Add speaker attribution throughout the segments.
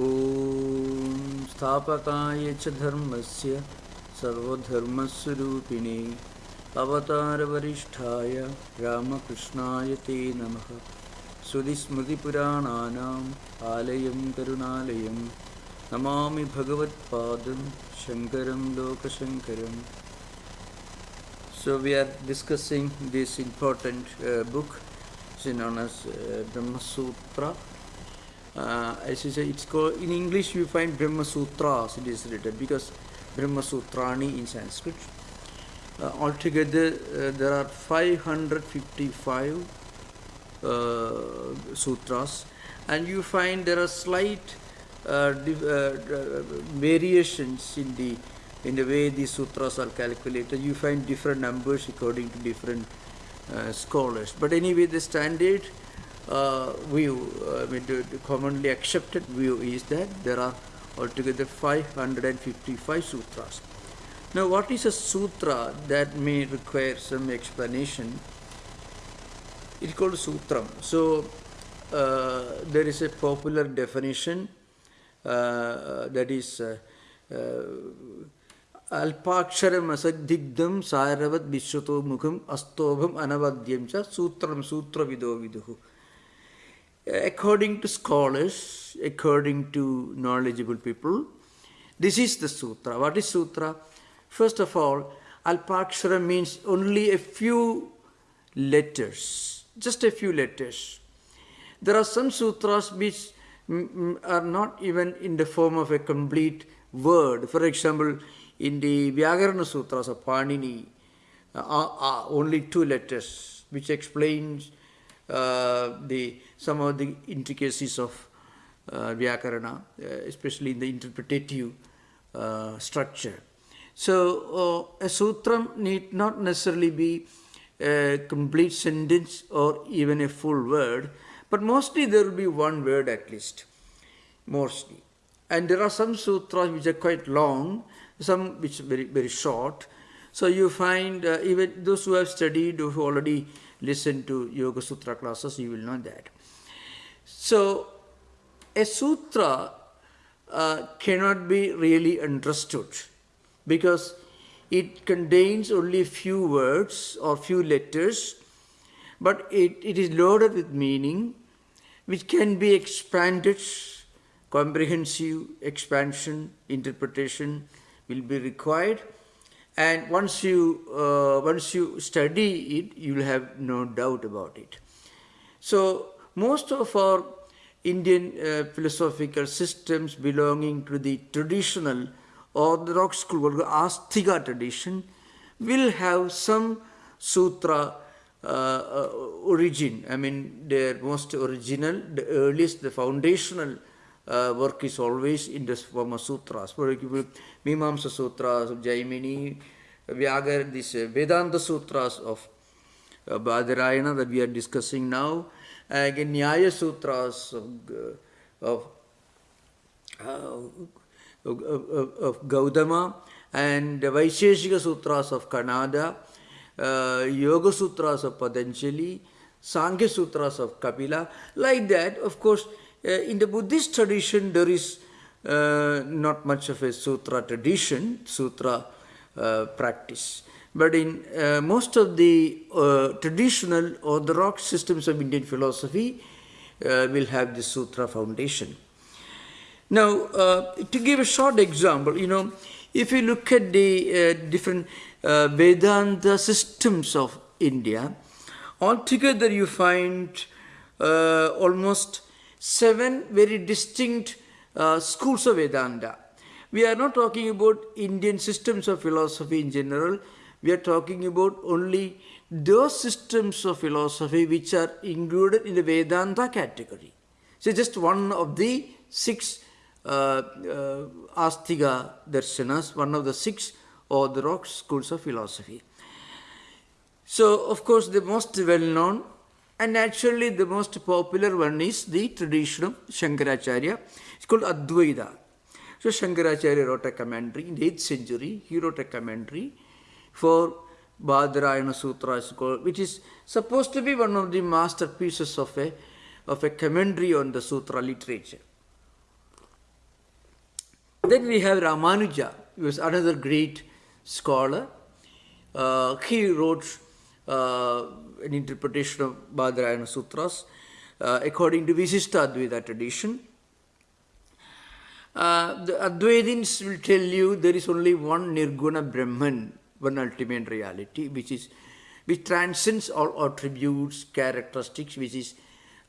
Speaker 1: ॐ स्थापकाय च धर्मस्य सर्वधर्मस्वरूपिणे अवतारवरिष्ठाय रामकृष्णाय ते नमः श्रुतिस्मृतिपुराणानाम् आलयं करुणालयं नमामि भगवत्पादं शङ्करं uh, book, which is known as uh, Brahma Sutra. Uh, as you say, it's called in English. You find Brahma Sutras. It is written because Brahma Sutrani in Sanskrit. Uh, altogether, uh, there are 555 uh, sutras, and you find there are slight uh, uh, variations in the in the way these sutras are calculated. You find different numbers according to different scholars. But anyway, the standard uh, view, uh, I mean, the, the commonly accepted view is that there are altogether 555 sutras. Now, what is a sutra that may require some explanation? It's called sutram. So, uh, there is a popular definition uh, that is uh, uh, അല്പാക്ഷരം അസദ്ദിഗ്ധം സാരവത് വിശ്വതോ മുഖം അസ്തോഭം അനവദ്യം ച സൂത്രം സൂത്രവിദോ വിദുഹു according to scholars, according to knowledgeable people, this is the sutra. What is sutra? First of all, Alpakshara means only a few letters, just a few letters. There are some sutras which are not even in the form of a complete word. For example, in the Vyakarana Sutras of Panini, uh, are only two letters, which explains uh, the some of the intricacies of uh, Vyakarana, uh, especially in the interpretative uh, structure. So uh, a sutram need not necessarily be a complete sentence or even a full word, but mostly there will be one word at least, mostly. And there are some sutras which are quite long, some which are very very short. So you find uh, even those who have studied, who already listened to Yoga Sutra classes, you will know that. So a sutra uh, cannot be really understood because it contains only few words or few letters, but it, it is loaded with meaning which can be expanded, comprehensive expansion, interpretation will be required. And once you uh, once you study it, you will have no doubt about it. So most of our Indian uh, philosophical systems belonging to the traditional orthodox school, call Astika tradition, will have some sutra uh, uh, origin. I mean, their most original, the earliest, the foundational uh, work is always in the form of sutras. For example, Mimamsa Sutras of Jaimini, Vyagar, this uh, Vedanta Sutras of uh, Badarayana that we are discussing now, again Nyaya Sutras of, uh, of, uh, of, Gautama and Vaisheshika Sutras of Kanada, uh, Yoga Sutras of Patanjali, Sankhya Sutras of Kapila. Like that, of course, uh, in the Buddhist tradition, there is uh, not much of a sutra tradition, sutra uh, practice. But in uh, most of the uh, traditional orthodox systems of Indian philosophy, uh, will have the sutra foundation. Now, uh, to give a short example, you know, if you look at the uh, different uh, Vedanta systems of India, altogether you find uh, almost seven very distinct uh, schools of Vedanta. We are not talking about Indian systems of philosophy in general. We are talking about only those systems of philosophy which are included in the Vedanta category. So, just one of the six uh, uh, Astika darshanas, one of the six orthodox schools of philosophy. So, of course, the most well known and naturally the most popular one is the tradition of Shankaracharya. It's called Advaita. So, Shankaracharya wrote a commentary in the 8th century. He wrote a commentary for Badarayana Sutra, which is supposed to be one of the masterpieces of a, of a commentary on the Sutra literature. then we have Ramanuja, who was another great scholar. Uh, he wrote uh, an interpretation of Badarayana Sutras uh, according to Visishta Advaita tradition. Uh, the Advaitins will tell you there is only one Nirguna Brahman, one ultimate reality, which is which transcends all attributes, characteristics, which is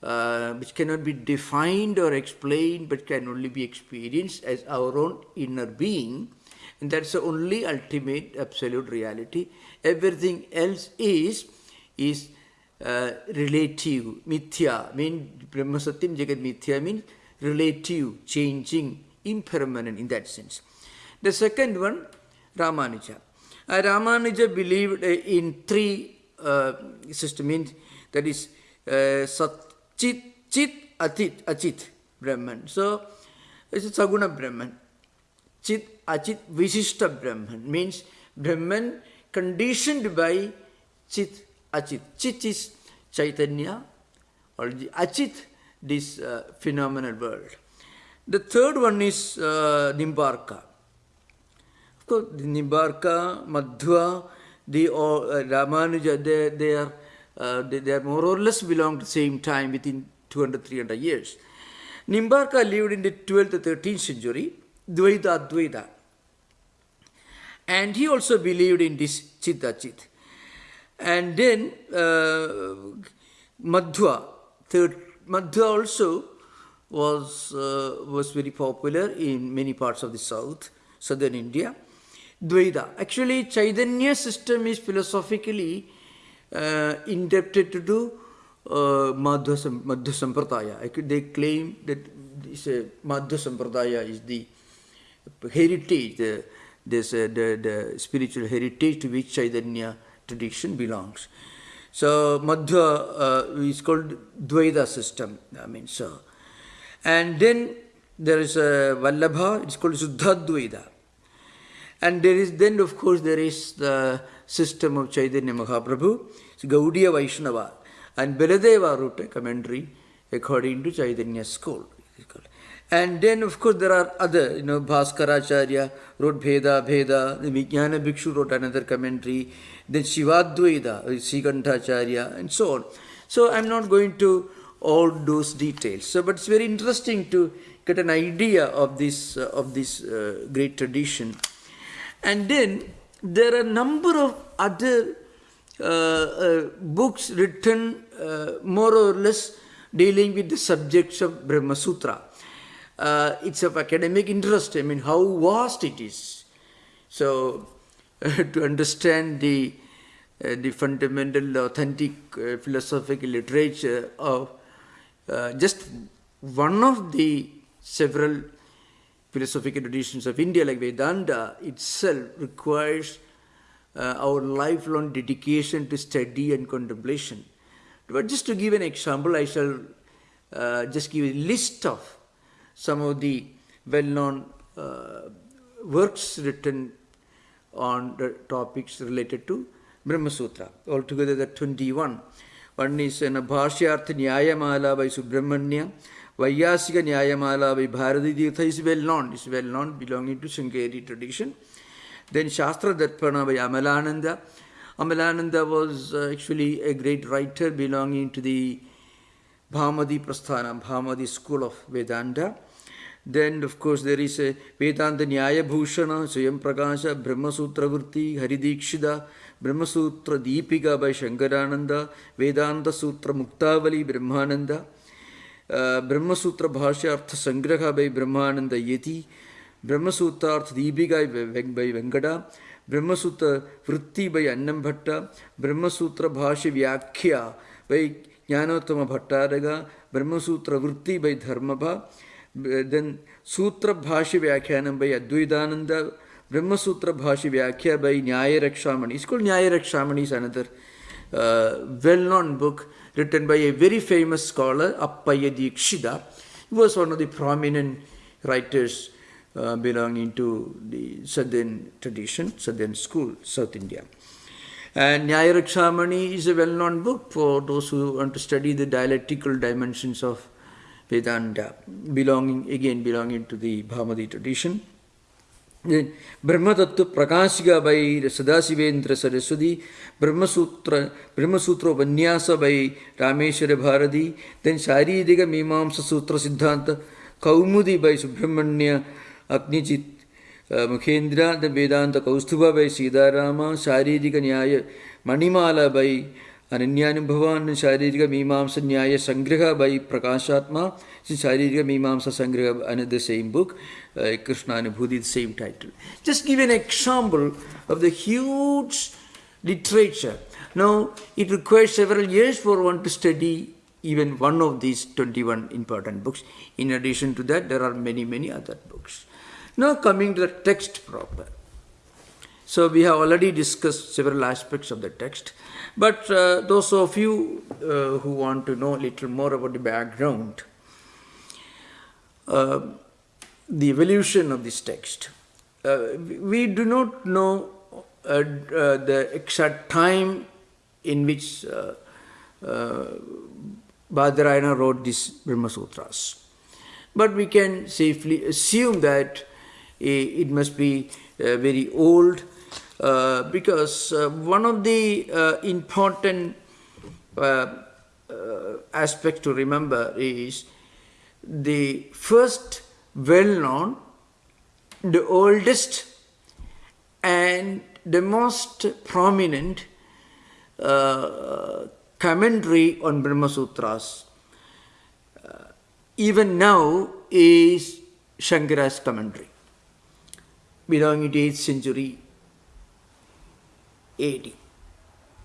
Speaker 1: uh, which cannot be defined or explained, but can only be experienced as our own inner being. And that's the only ultimate absolute reality. Everything else is is uh, relative, mithya, mean Brahma Satyam Jagat mithya means relative, changing, impermanent in that sense. The second one, Ramanuja. Uh, Ramanuja believed uh, in three uh, systems, means that is uh, Sat, Chit, Chit, Atit, Achit Brahman. So, it's a Saguna Brahman. Chit, Achit, Visishta Brahman means Brahman conditioned by Chit, Achit. Chit is Chaitanya, or the Achit, this uh, phenomenal world. The third one is uh, Nimbarka. Of course, the Nimbarka, Madhva, the uh, Ramanuja, they, they are uh, they, they, are more or less belong to the same time within 200 300 years. Nimbarka lived in the 12th to 13th century, Dvaita Advaita. And he also believed in this Chitta Chit. And then uh, Madhva, third, Madhva also was, uh, was very popular in many parts of the south, southern India. Dvaita. Actually, Chaitanya system is philosophically uh, indebted to uh, Madhva, Madhva Sampradaya. They claim that uh, Madhva Sampradaya is the heritage, the, this, uh, the, the spiritual heritage to which Chaitanya tradition belongs. So Madhva uh, is called Dvaita system. I mean, so. And then there is a Vallabha, it's called Suddhadvaita. And there is then, of course, there is the system of Chaitanya Mahaprabhu, it's Gaudiya Vaishnava. And Baladeva wrote a commentary according to Chaitanya school. And then, of course, there are other, you know, Bhaskaracharya wrote Bheda, Bheda, the Vijnana Bhikshu wrote another commentary, then Shivadvaita, Sikantacharya, and so on. So I'm not going to all those details. So, but it's very interesting to get an idea of this, uh, of this uh, great tradition. And then there are a number of other uh, uh books written uh, more or less dealing with the subjects of Brahma Sutra uh, it's of academic interest. I mean, how vast it is. So, to understand the uh, the fundamental, authentic uh, philosophical literature of uh, just one of the several philosophical traditions of India, like Vedanta itself, requires uh, our lifelong dedication to study and contemplation. But just to give an example, I shall uh, just give a list of some of the well-known uh, works written on the topics related to Brahma Sutra. Altogether there are 21. One is an Bhashyartha Nyayamala by Subramanya, Vayasika Nyayamala by Bharati Tirtha is well known, is well known, belonging to Sringeri tradition. Then Shastra Darpana by Amalananda. Amalananda was uh, actually a great writer belonging to the Bhamadi Prasthana, Bhamadi school of Vedanta. Then, of course, there is a Vedanta Nyaya Bhushana, Swayam Prakasha, Brahma Sutra Vrutti, Haridikshida, Brahma Sutra Deepika by Shankarananda, Vedanta Sutra Muktavali, Brahmananda, uh, Brahma Sutra Bhashya Artha Sangraha by Brahmananda Yeti, Brahma Sutra Artha Deepika by Venkada, Brahma Sutra Vritti by Annam Bhatta, Brahma Sutra Bhashya Vyakhya by ज्ञानोत्तम भट्टारग Brahmasutra वृत्ति बै धर्म then सूत्र भाषी व्याख्यान बै अद्वैतानंद ब्रह्मसूत्र भाषी व्याख्या बै न्याय रक्षामणि इसको Nyaya Rakshamani another well known book written by a very famous scholar Appayya Dikshita was one of the prominent writers Uh, belonging to the southern tradition southern school south And Nyaya Rakshamani is a well-known book for those who want to study the dialectical dimensions of Vedanta, belonging again belonging to the Bhamati tradition. Then Brahmatattva Prakashika by Sadasivendra Saraswati, Brahmasutra, Brahmasutra Upanyasa by Rameshwara Bharati, then Sharirika Mimamsa Sutra Siddhanta, Kaumudi by Subramanya Agnijit Mukhendra, then Vedanta Kaustubha by Siddharama, Sharidika Nyaya Manimala by अनन्यानुभवान् शारीरिकमीमांसा न्यायसङ्ग्रह by Prakashatma, Sharirika Mimamsa Sangraha, another same book, uh, Krishna Anubhuti, the same title. Just give an example of the huge literature. Now, it requires several years for one to study even one of these 21 important books. In addition to that, there are many, many other books. Now, coming to the text proper. So, we have already discussed several aspects of the text. But uh, those of you uh, who want to know a little more about the background, uh, the evolution of this text, uh, we do not know uh, uh, the exact time in which uh, Badarayana wrote these Brahma Sutras. But we can safely assume that it must be very old uh, because uh, one of the uh, important aspects to remember is the first well-known, the oldest and the most prominent uh, commentary on Brahma Sutras uh, even now is Shankara's commentary belonging to 8th century AD.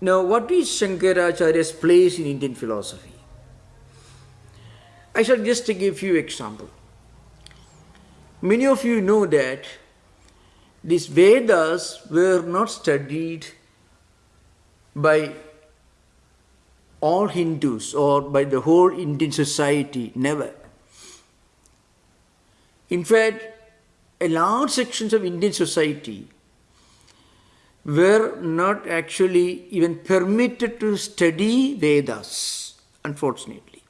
Speaker 1: Now, what is Shankaracharya's place in Indian philosophy? I shall just give a few examples. Many of you know that these Vedas were not studied by all Hindus or by the whole Indian society, never. In fact, large sections of Indian society were not actually even permitted to study Vedas, unfortunately.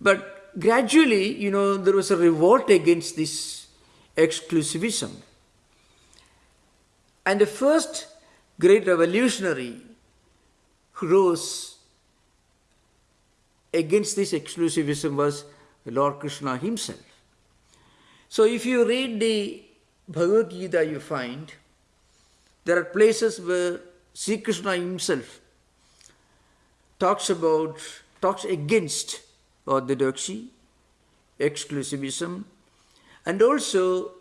Speaker 1: But gradually, you know, there was a revolt against this exclusivism. And the first great revolutionary who rose against this exclusivism was Lord Krishna himself. So if you read the Bhagavad Gita you find, there are places where Sri Krishna himself talks about, talks against orthodoxy, exclusivism, and also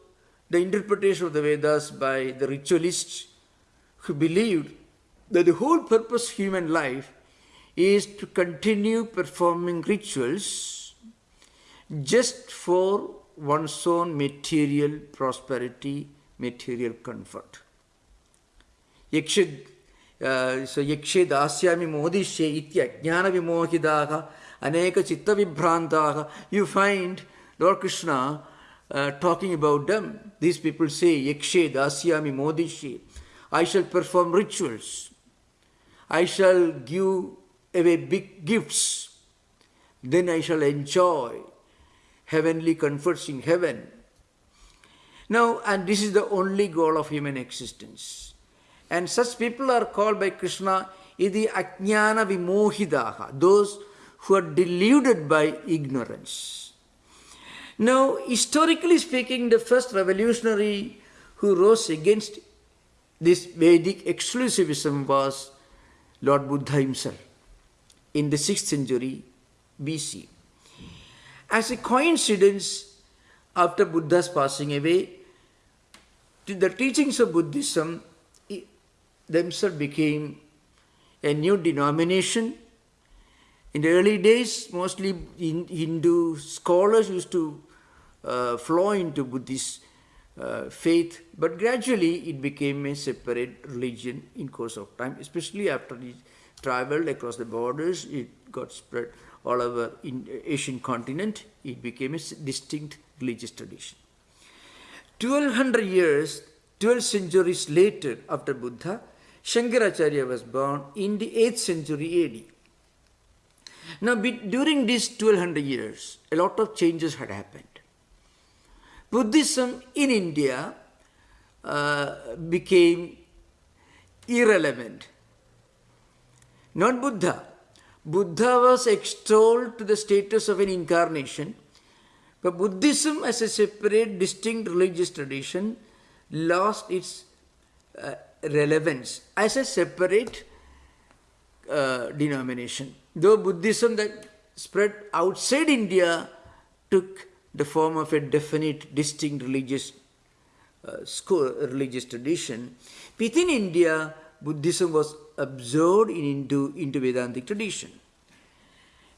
Speaker 1: the interpretation of the Vedas by the ritualists who believed that the whole purpose of human life is to continue performing rituals just for one's own material prosperity, material comfort. Yakshid, uh, so yakshe dasyami modishye itya jnana vimohidaha aneka chitta vibhrantaha. You find Lord Krishna uh, talking about them. These people say, yakshe dasyami modishye. I shall perform rituals. I shall give away big gifts. Then I shall enjoy heavenly comforts in heaven. Now, and this is the only goal of human existence. And such people are called by Krishna idi ajnana vimohidaha, those who are deluded by ignorance. Now, historically speaking, the first revolutionary who rose against this Vedic exclusivism was Lord Buddha himself in the 6th century BC. As a coincidence, after Buddha's passing away, the teachings of Buddhism themselves became a new denomination. In the early days, mostly Hindu scholars used to uh, flow into Buddhist uh, faith, but gradually it became a separate religion in course of time, especially after it traveled across the borders, it got spread all over in Asian continent, it became a distinct religious tradition. 1200 years, 12 centuries later after Buddha, Shankaracharya was born in the 8th century AD. Now, during these 1200 years, a lot of changes had happened. Buddhism in India uh, became irrelevant. Not Buddha. Buddha was extolled to the status of an incarnation, but Buddhism as a separate, distinct religious tradition lost its uh, relevance as a separate uh, denomination. Though Buddhism that spread outside India took the form of a definite, distinct religious uh, school, religious tradition, within India, Buddhism was absorbed in, into, into Vedantic tradition.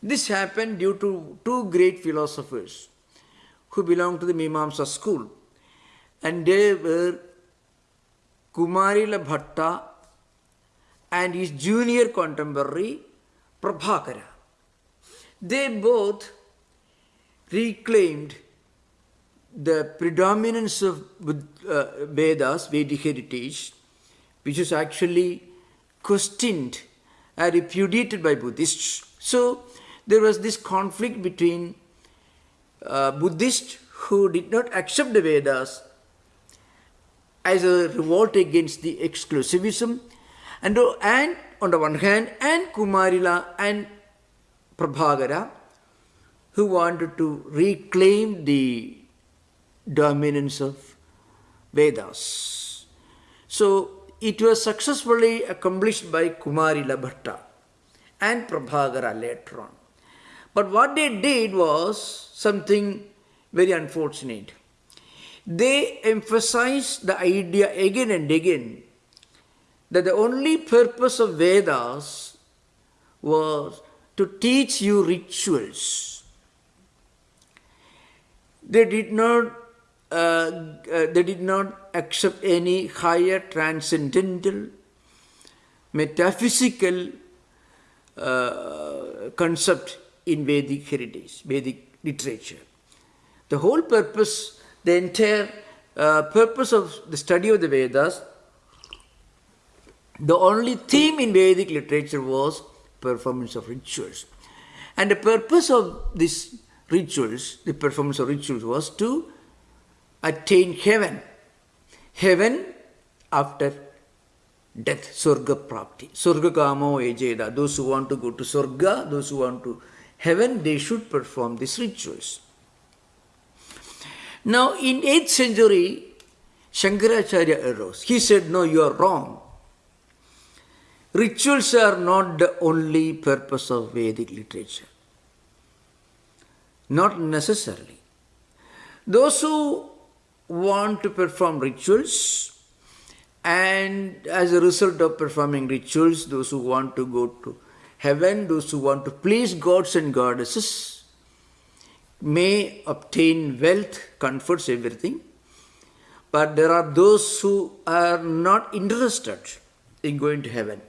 Speaker 1: This happened due to two great philosophers who belonged to the Mimamsa school, and they were Kumarila Bhatta and his junior contemporary Prabhakara. They both reclaimed the predominance of uh, Vedas, Vedic heritage, which is actually questioned and repudiated by Buddhists. So there was this conflict between uh, Buddhists who did not accept the Vedas as a revolt against the exclusivism and, and on the one hand and Kumarila and Prabhakara who wanted to reclaim the dominance of Vedas. So it was successfully accomplished by Kumari Bhatta and Prabhakara later on. But what they did was something very unfortunate they emphasized the idea again and again that the only purpose of Vedas was to teach you rituals. They did not, uh, uh, they did not accept any higher transcendental, metaphysical uh, concept in Vedic heritage, Vedic literature. The whole purpose the entire uh, purpose of the study of the Vedas, the only theme in Vedic literature was performance of rituals. And the purpose of these rituals, the performance of rituals, was to attain heaven. Heaven after death, Surga Prapti. Surga Kamo Ejeda. Those who want to go to Surga, those who want to heaven, they should perform these rituals. Now, in 8th century, Shankaracharya arose. He said, No, you are wrong. Rituals are not the only purpose of Vedic literature. Not necessarily. Those who want to perform rituals and as a result of performing rituals, those who want to go to heaven, those who want to please gods and goddesses, may obtain wealth, comforts, everything. But there are those who are not interested in going to heaven.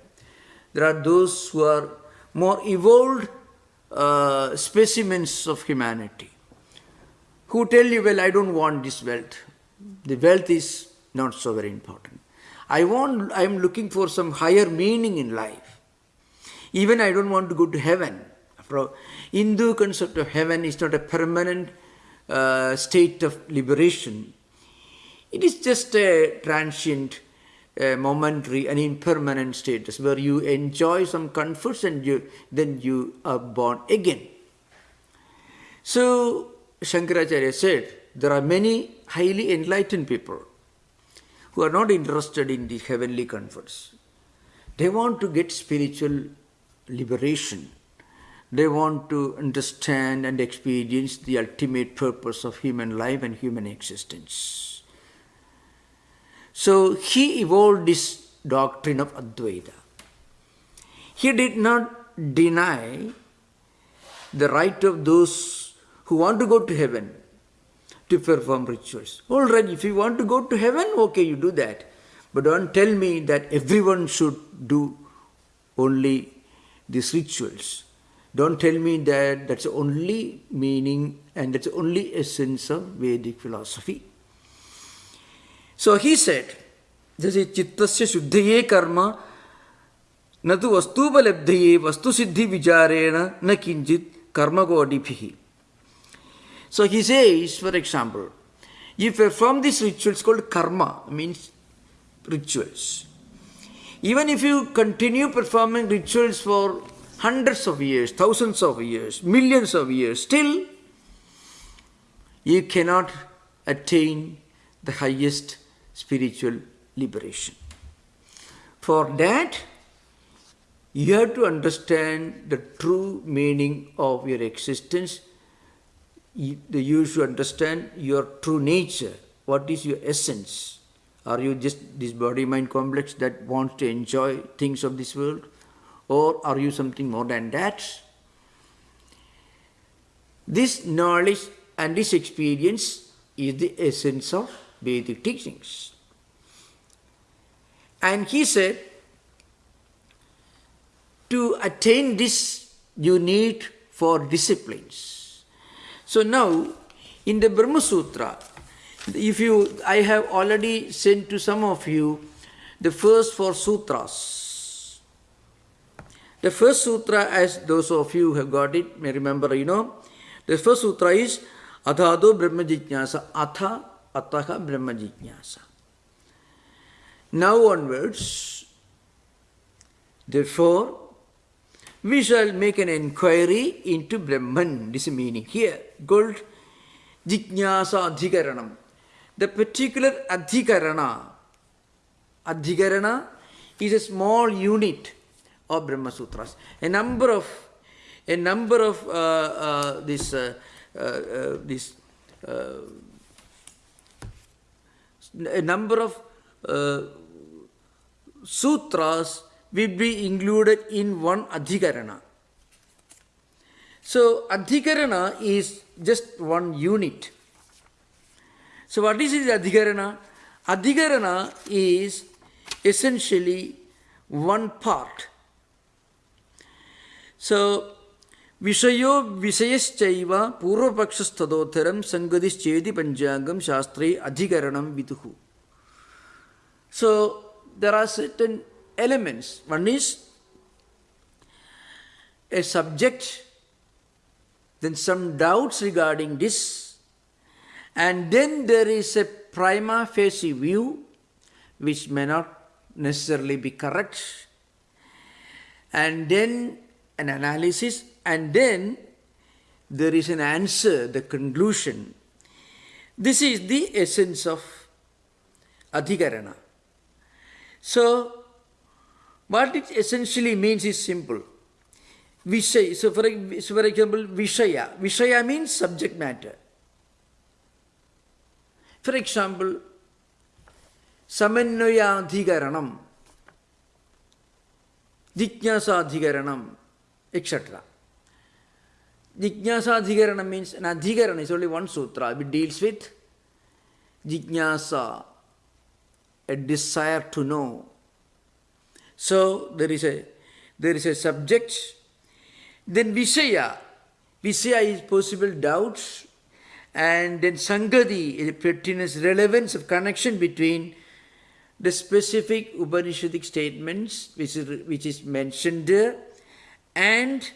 Speaker 1: There are those who are more evolved uh, specimens of humanity who tell you, well, I don't want this wealth. The wealth is not so very important. I want, I am looking for some higher meaning in life. Even I don't want to go to heaven. Hindu concept of heaven is not a permanent uh, state of liberation. It is just a transient, uh, momentary, and impermanent status where you enjoy some comforts and you, then you are born again. So, Shankaracharya said, there are many highly enlightened people who are not interested in the heavenly comforts. They want to get spiritual liberation. They want to understand and experience the ultimate purpose of human life and human existence. So he evolved this doctrine of Advaita. He did not deny the right of those who want to go to heaven to perform rituals. All right, if you want to go to heaven, okay, you do that. But don't tell me that everyone should do only these rituals. Don't tell me that that's the only meaning and that's the only essence of Vedic philosophy. So he said, जैसे चित्तस्य शुद्धये कर्म न तो वस्तुपलब्धये वस्तुसिद्धि विचारेण न किंचित कर्मकोटिभिः so he says, for example, You perform these rituals called karma, means rituals. Even if you continue performing rituals for hundreds of years, thousands of years, millions of years, still you cannot attain the highest spiritual liberation. For that, you have to understand the true meaning of your existence. You, should understand your true nature. What is your essence? Are you just this body mind complex that wants to enjoy things of this world? Or are you something more than that? This knowledge and this experience is the essence of Vedic teachings. And he said, to attain this, you need for disciplines. So now, in the Brahma Sutra, if you, I have already sent to some of you the first four sutras. The first sutra, as those of you who have got it, may remember, you know, the first sutra is Adhado Brahma Jijnasa, Atha Ataha Brahma Jijnasa. Now onwards, therefore, we shall make an inquiry into Brahman. This is meaning here. Called Jijnasa Adhikaranam. The particular Adhikarana, Adhikarana is a small unit of Brahma Sutras. A number of, a number of uh, uh, this, uh, uh, uh this, uh, a number of sutras will be included in one adhikarana. So adhikarana is just one unit. So what is this adhikarana? Adhikarana is essentially one part. So Vishayo Vishayaschaiva Purvapakshastadotharam Sangadishchedi Panjangam Shastri Adhikaranam Viduhu. So there are certain elements. One is a subject, then some doubts regarding this, and then there is a prima facie view which may not necessarily be correct, and then an analysis, and then there is an answer, the conclusion. This is the essence of Adhikarana. So, what it essentially means is simple. Vishaya, so for, so for example, Vishaya. Vishaya means subject matter. For example, Samanvayadhikaranam, Jijnasadhikaranam, etc. Jijnasadhikaranam means an adhikarana is only one sutra. It deals with Jijnasa, a desire to know. So there is a there is a subject. Then Vishaya. Vishaya is possible doubts. And then Sangati is pertinence, relevance of connection between the specific Upanishadic statements which is, which is mentioned there and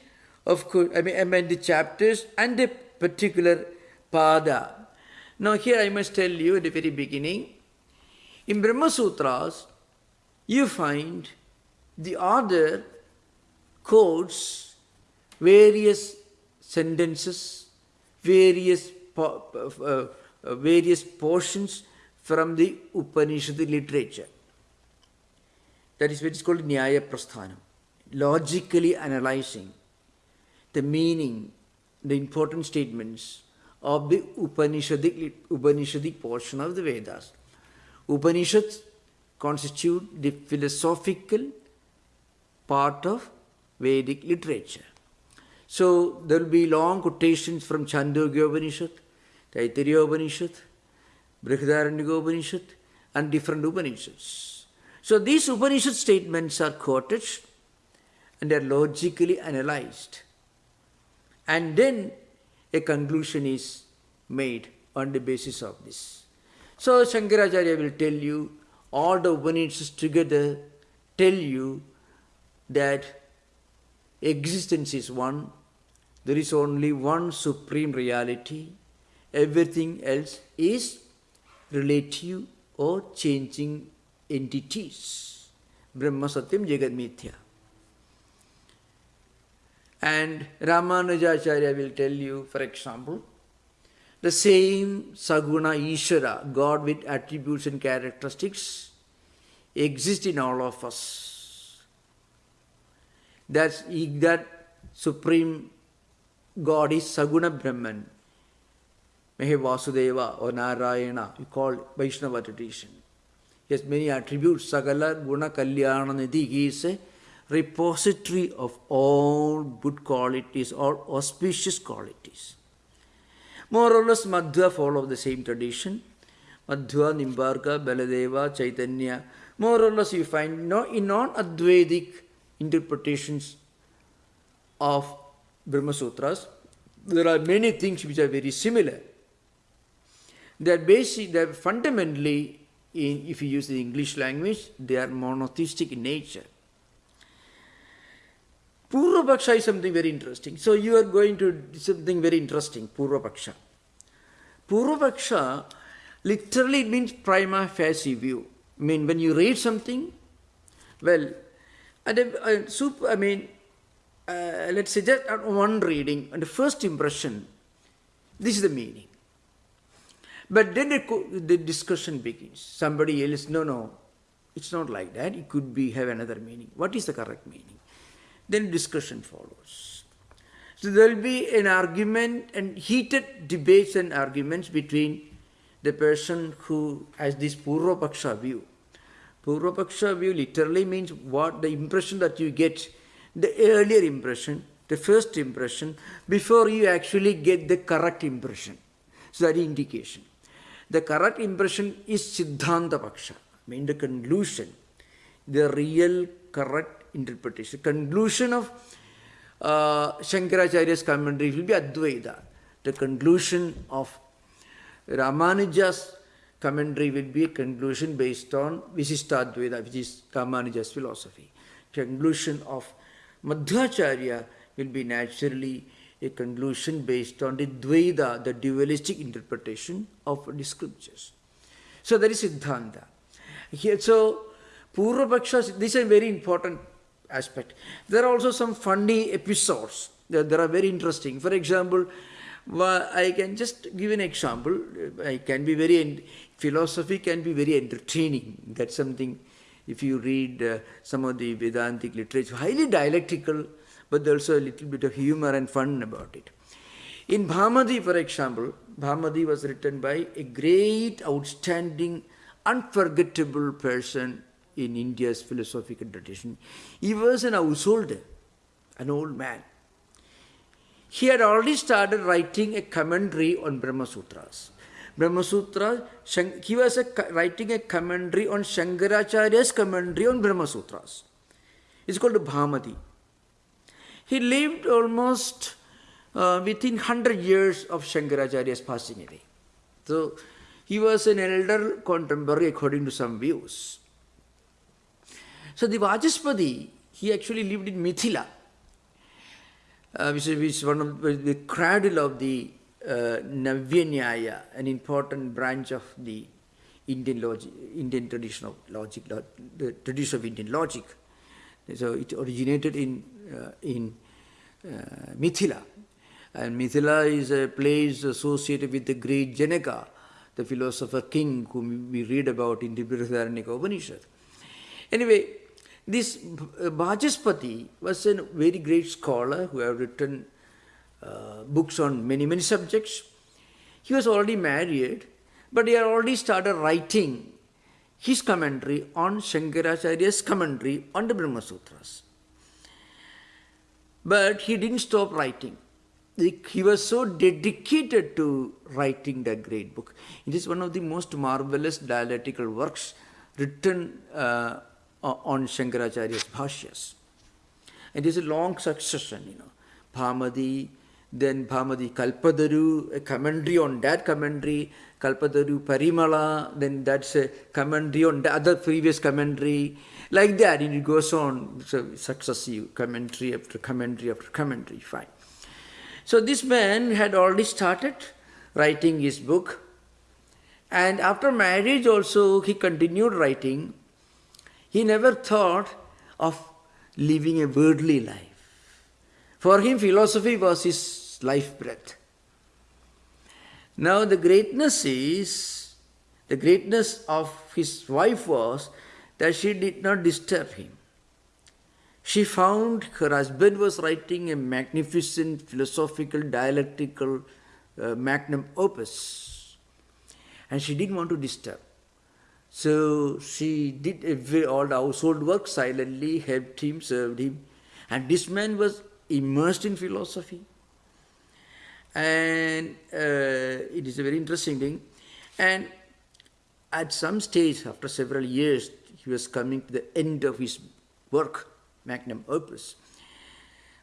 Speaker 1: of course, I mean, I mean the chapters and the particular pada. Now here I must tell you at the very beginning, in Brahma Sutras, you find the author quotes various sentences, various, uh, uh, various portions from the Upanishad literature. That is what is called Nyaya Prasthanam. Logically analyzing the meaning, the important statements of the Upanishadic, Upanishadic portion of the Vedas. Upanishads constitute the philosophical part of Vedic literature. So there will be long quotations from Chandogya Upanishad, Taittiriya Upanishad, Brihadaranyaka Upanishad and different Upanishads. So these Upanishad statements are quoted and they are logically analyzed. And then a conclusion is made on the basis of this. So Shankaracharya will tell you, all the Upanishads together tell you that existence is one, there is only one supreme reality, everything else is relative or changing entities. Brahma Satyam Jagat Mithya. And Ramanujacharya will tell you, for example, the same Saguna Ishvara, God with attributes and characteristics, exist in all of us. That's, that supreme God is Saguna Brahman. Mehe Vasudeva or Narayana, you call Vaishnava tradition. He has many attributes. Sagala Guna Kalyana Nidhi. He is a repository of all good qualities, all auspicious qualities. More or less, Madhva follow the same tradition. Madhva, Nimbarka, Baladeva, Chaitanya. More or less, you find no, in non-Advaitic interpretations of Brahma Sutras, there are many things which are very similar. They are basic, they are fundamentally, in, if you use the English language, they are monotheistic in nature. Purva Paksha is something very interesting. So you are going to something very interesting, Purva Paksha. Purva Paksha literally means prima facie view. I mean, when you read something, well, and uh, super, I mean, uh, let's say just one reading, and the first impression, this is the meaning. But then the, the discussion begins. Somebody else, no, no, it's not like that. It could be have another meaning. What is the correct meaning? then discussion follows. So there will be an argument and heated debates and arguments between the person who has this Purva Paksha view. Purva Paksha view literally means what the impression that you get, the earlier impression, the first impression, before you actually get the correct impression. So that indication. The correct impression is Siddhanta Paksha, mean the conclusion, the real correct interpretation. Conclusion of uh, Shankaracharya's commentary will be Advaita. The conclusion of Ramanuja's commentary will be a conclusion based on Visishtadvaita, which is Ramanuja's philosophy. Conclusion of Madhvacharya will be naturally a conclusion based on the Dvaita, the dualistic interpretation of the scriptures. So that is Siddhanta. Here, so Purva Paksha, this is a very important aspect. There are also some funny episodes that, that are very interesting. For example, I can just give an example. I can be very, philosophy can be very entertaining. That's something, if you read uh, some of the Vedantic literature, highly dialectical, but there's also a little bit of humor and fun about it. In Bhamati, for example, Bhamati was written by a great, outstanding, unforgettable person in India's philosophical tradition. He was an householder, an old man. He had already started writing a commentary on Brahma Sutras. Brahma Sutra, he was a, writing a commentary on Shankaracharya's commentary on Brahma Sutras. It's called Bhamadi. He lived almost uh, within 100 years of Shankaracharya's passing away. So he was an elder contemporary according to some views. So the Vachaspati, he actually lived in Mithila, uh, which, is, one of the cradle of the uh, Navya an important branch of the Indian logic, Indian tradition of logic, the tradition of Indian logic. So it originated in uh, in uh, Mithila, and Mithila is a place associated with the great Janaka, the philosopher king whom we read about in the Brihadaranyaka Upanishad. Anyway, this Vachaspati was a very great scholar who have written uh, books on many, many subjects. He was already married, but he had already started writing his commentary on Shankaracharya's commentary on the Brahma Sutras. But he didn't stop writing. He was so dedicated to writing that great book. It is one of the most marvelous dialectical works written uh, on Shankaracharya's bhashyas. And there's a long succession, you know. Bhamati, then Bhamati Kalpataru, a commentary on that commentary, Kalpataru Parimala, then that's a commentary on the other previous commentary. Like that, and it goes on, so successive commentary after commentary after commentary, fine. So this man had already started writing his book, And after marriage also, he continued writing. He never thought of living a worldly life. For him, philosophy was his life breath. Now, the greatness is, the greatness of his wife was that she did not disturb him. She found her husband was writing a magnificent philosophical, dialectical uh, magnum opus, and she didn't want to disturb. So she did every, all the household work silently, helped him, served him. And this man was immersed in philosophy. And uh, it is a very interesting thing. And at some stage, after several years, he was coming to the end of his work, magnum opus.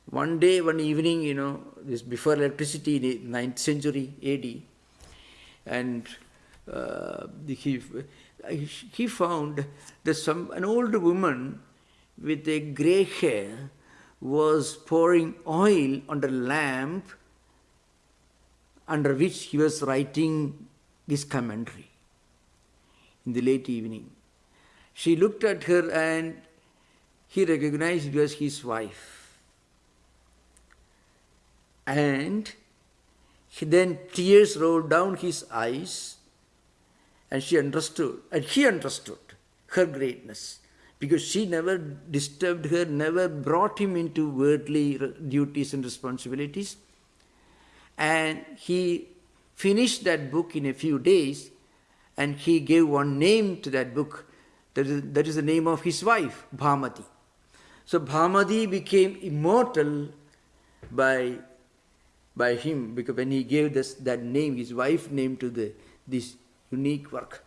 Speaker 1: One day, one evening, you know, this before electricity in the 9th century AD, and uh, he, he found that some an old woman with a grey hair was pouring oil on the lamp under which he was writing this commentary in the late evening. She looked at her and he recognized it was his wife. And he, then tears rolled down his eyes and she understood, and he understood her greatness because she never disturbed her, never brought him into worldly duties and responsibilities. And he finished that book in a few days and he gave one name to that book. That is, that is the name of his wife, Bhamati. So Bhamati became immortal by, by him because when he gave this, that name, his wife name to the, this unique work.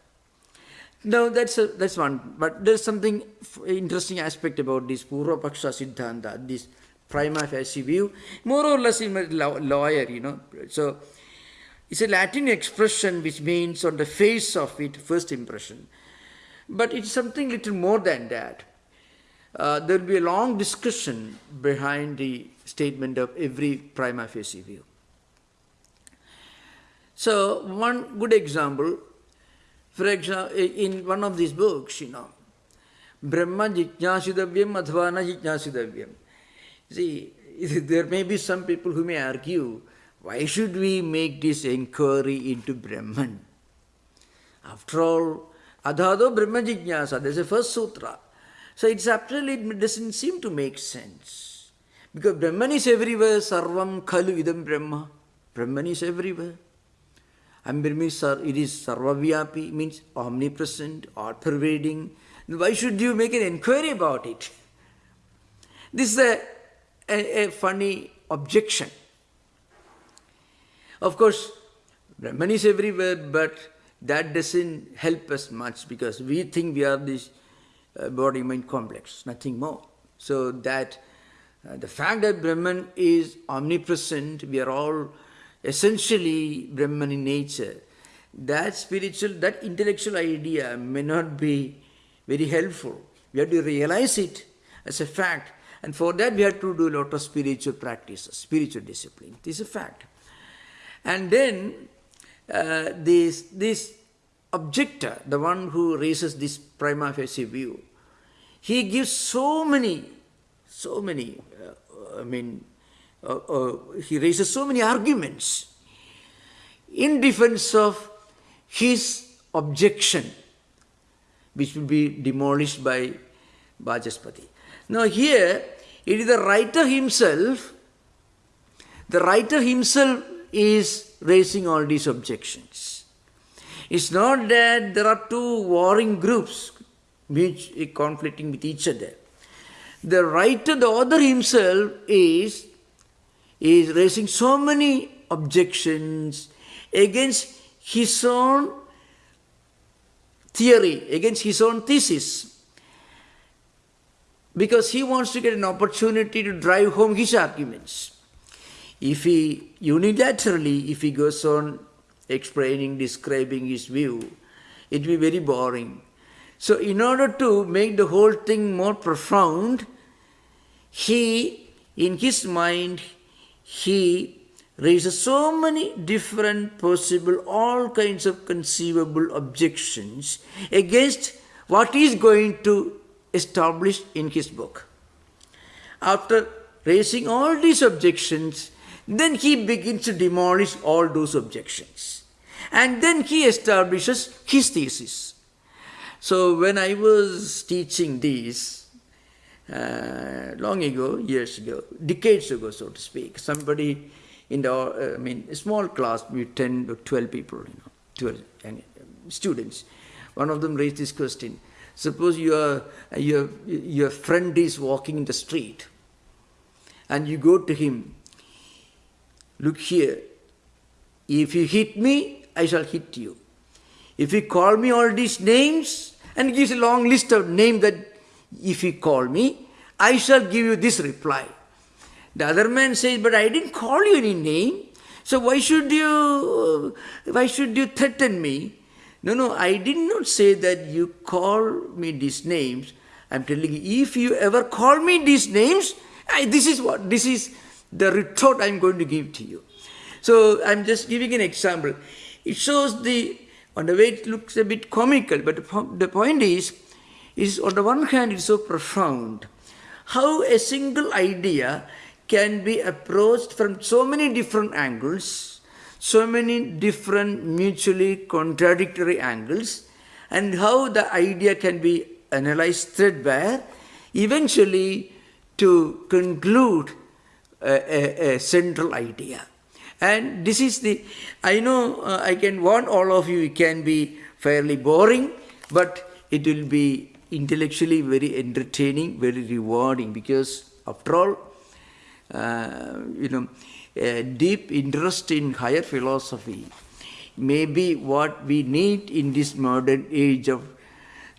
Speaker 1: Now that's, a, that's one, but there's something interesting aspect about this Purva Paksha Siddhanta, this prima facie view, more or less in lawyer, you know. So it's a Latin expression which means on the face of it, first impression. But it's something little more than that. Uh, there will be a long discussion behind the statement of every prima facie view. So one good example for example, in one of these books, you know, Brahma Jijnasidavyam Adhva Na Jijnasidavyam. See, there may be some people who may argue, why should we make this inquiry into Brahman? After all, Adhado Brahma Jijnasa, there's a first sutra. So it's absolutely, it doesn't seem to make sense. Because Brahman is everywhere, Sarvam Khalu Idam Brahma. Brahman is everywhere. Ambirmi, it is Sarvavyapi, means omnipresent, all-pervading. Why should you make an inquiry about it? This is a, a, a funny objection. Of course, Brahman is everywhere, but that doesn't help us much because we think we are this uh, body-mind complex, nothing more. So that uh, the fact that Brahman is omnipresent, we are all essentially Brahman in nature, that spiritual, that intellectual idea may not be very helpful. We have to realize it as a fact. And for that we have to do a lot of spiritual practices, spiritual discipline. This is a fact. And then uh, this, this objector, the one who raises this prima facie view, he gives so many, so many, uh, I mean, uh, uh, he raises so many arguments in defense of his objection, which will be demolished by Vachaspati. Now here, it is the writer himself, the writer himself is raising all these objections. It's not that there are two warring groups which are conflicting with each other. The writer, the author himself is is raising so many objections against his own theory, against his own thesis, because he wants to get an opportunity to drive home his arguments. If he unilaterally, if he goes on explaining, describing his view, it will be very boring. So in order to make the whole thing more profound, he, in his mind, he raises so many different possible, all kinds of conceivable objections against what he is going to establish in his book. After raising all these objections, then he begins to demolish all those objections. And then he establishes his thesis. So when I was teaching this, uh, long ago, years ago, decades ago, so to speak, somebody in the, uh, I mean, small class with 10 or 12 people, you know, 12 and, uh, students. One of them raised this question. Suppose your, your, your friend is walking in the street and you go to him, look here, if you hit me, I shall hit you. If you call me all these names, and gives a long list of names that if you call me, I shall give you this reply. The other man says, but I didn't call you any name. So why should you, why should you threaten me? No, no, I did not say that you call me these names. I'm telling you, if you ever call me these names, I, this is what, this is the retort I'm going to give to you. So I'm just giving an example. It shows the, on the way it looks a bit comical, but the point is, is on the one hand it's so profound. How a single idea can be approached from so many different angles, so many different mutually contradictory angles, and how the idea can be analyzed threadbare, eventually to conclude a, a, a central idea. And this is the, I know uh, I can warn all of you, it can be fairly boring, but it will be intellectually very entertaining, very rewarding because after all, uh, you know, a deep interest in higher philosophy may be what we need in this modern age of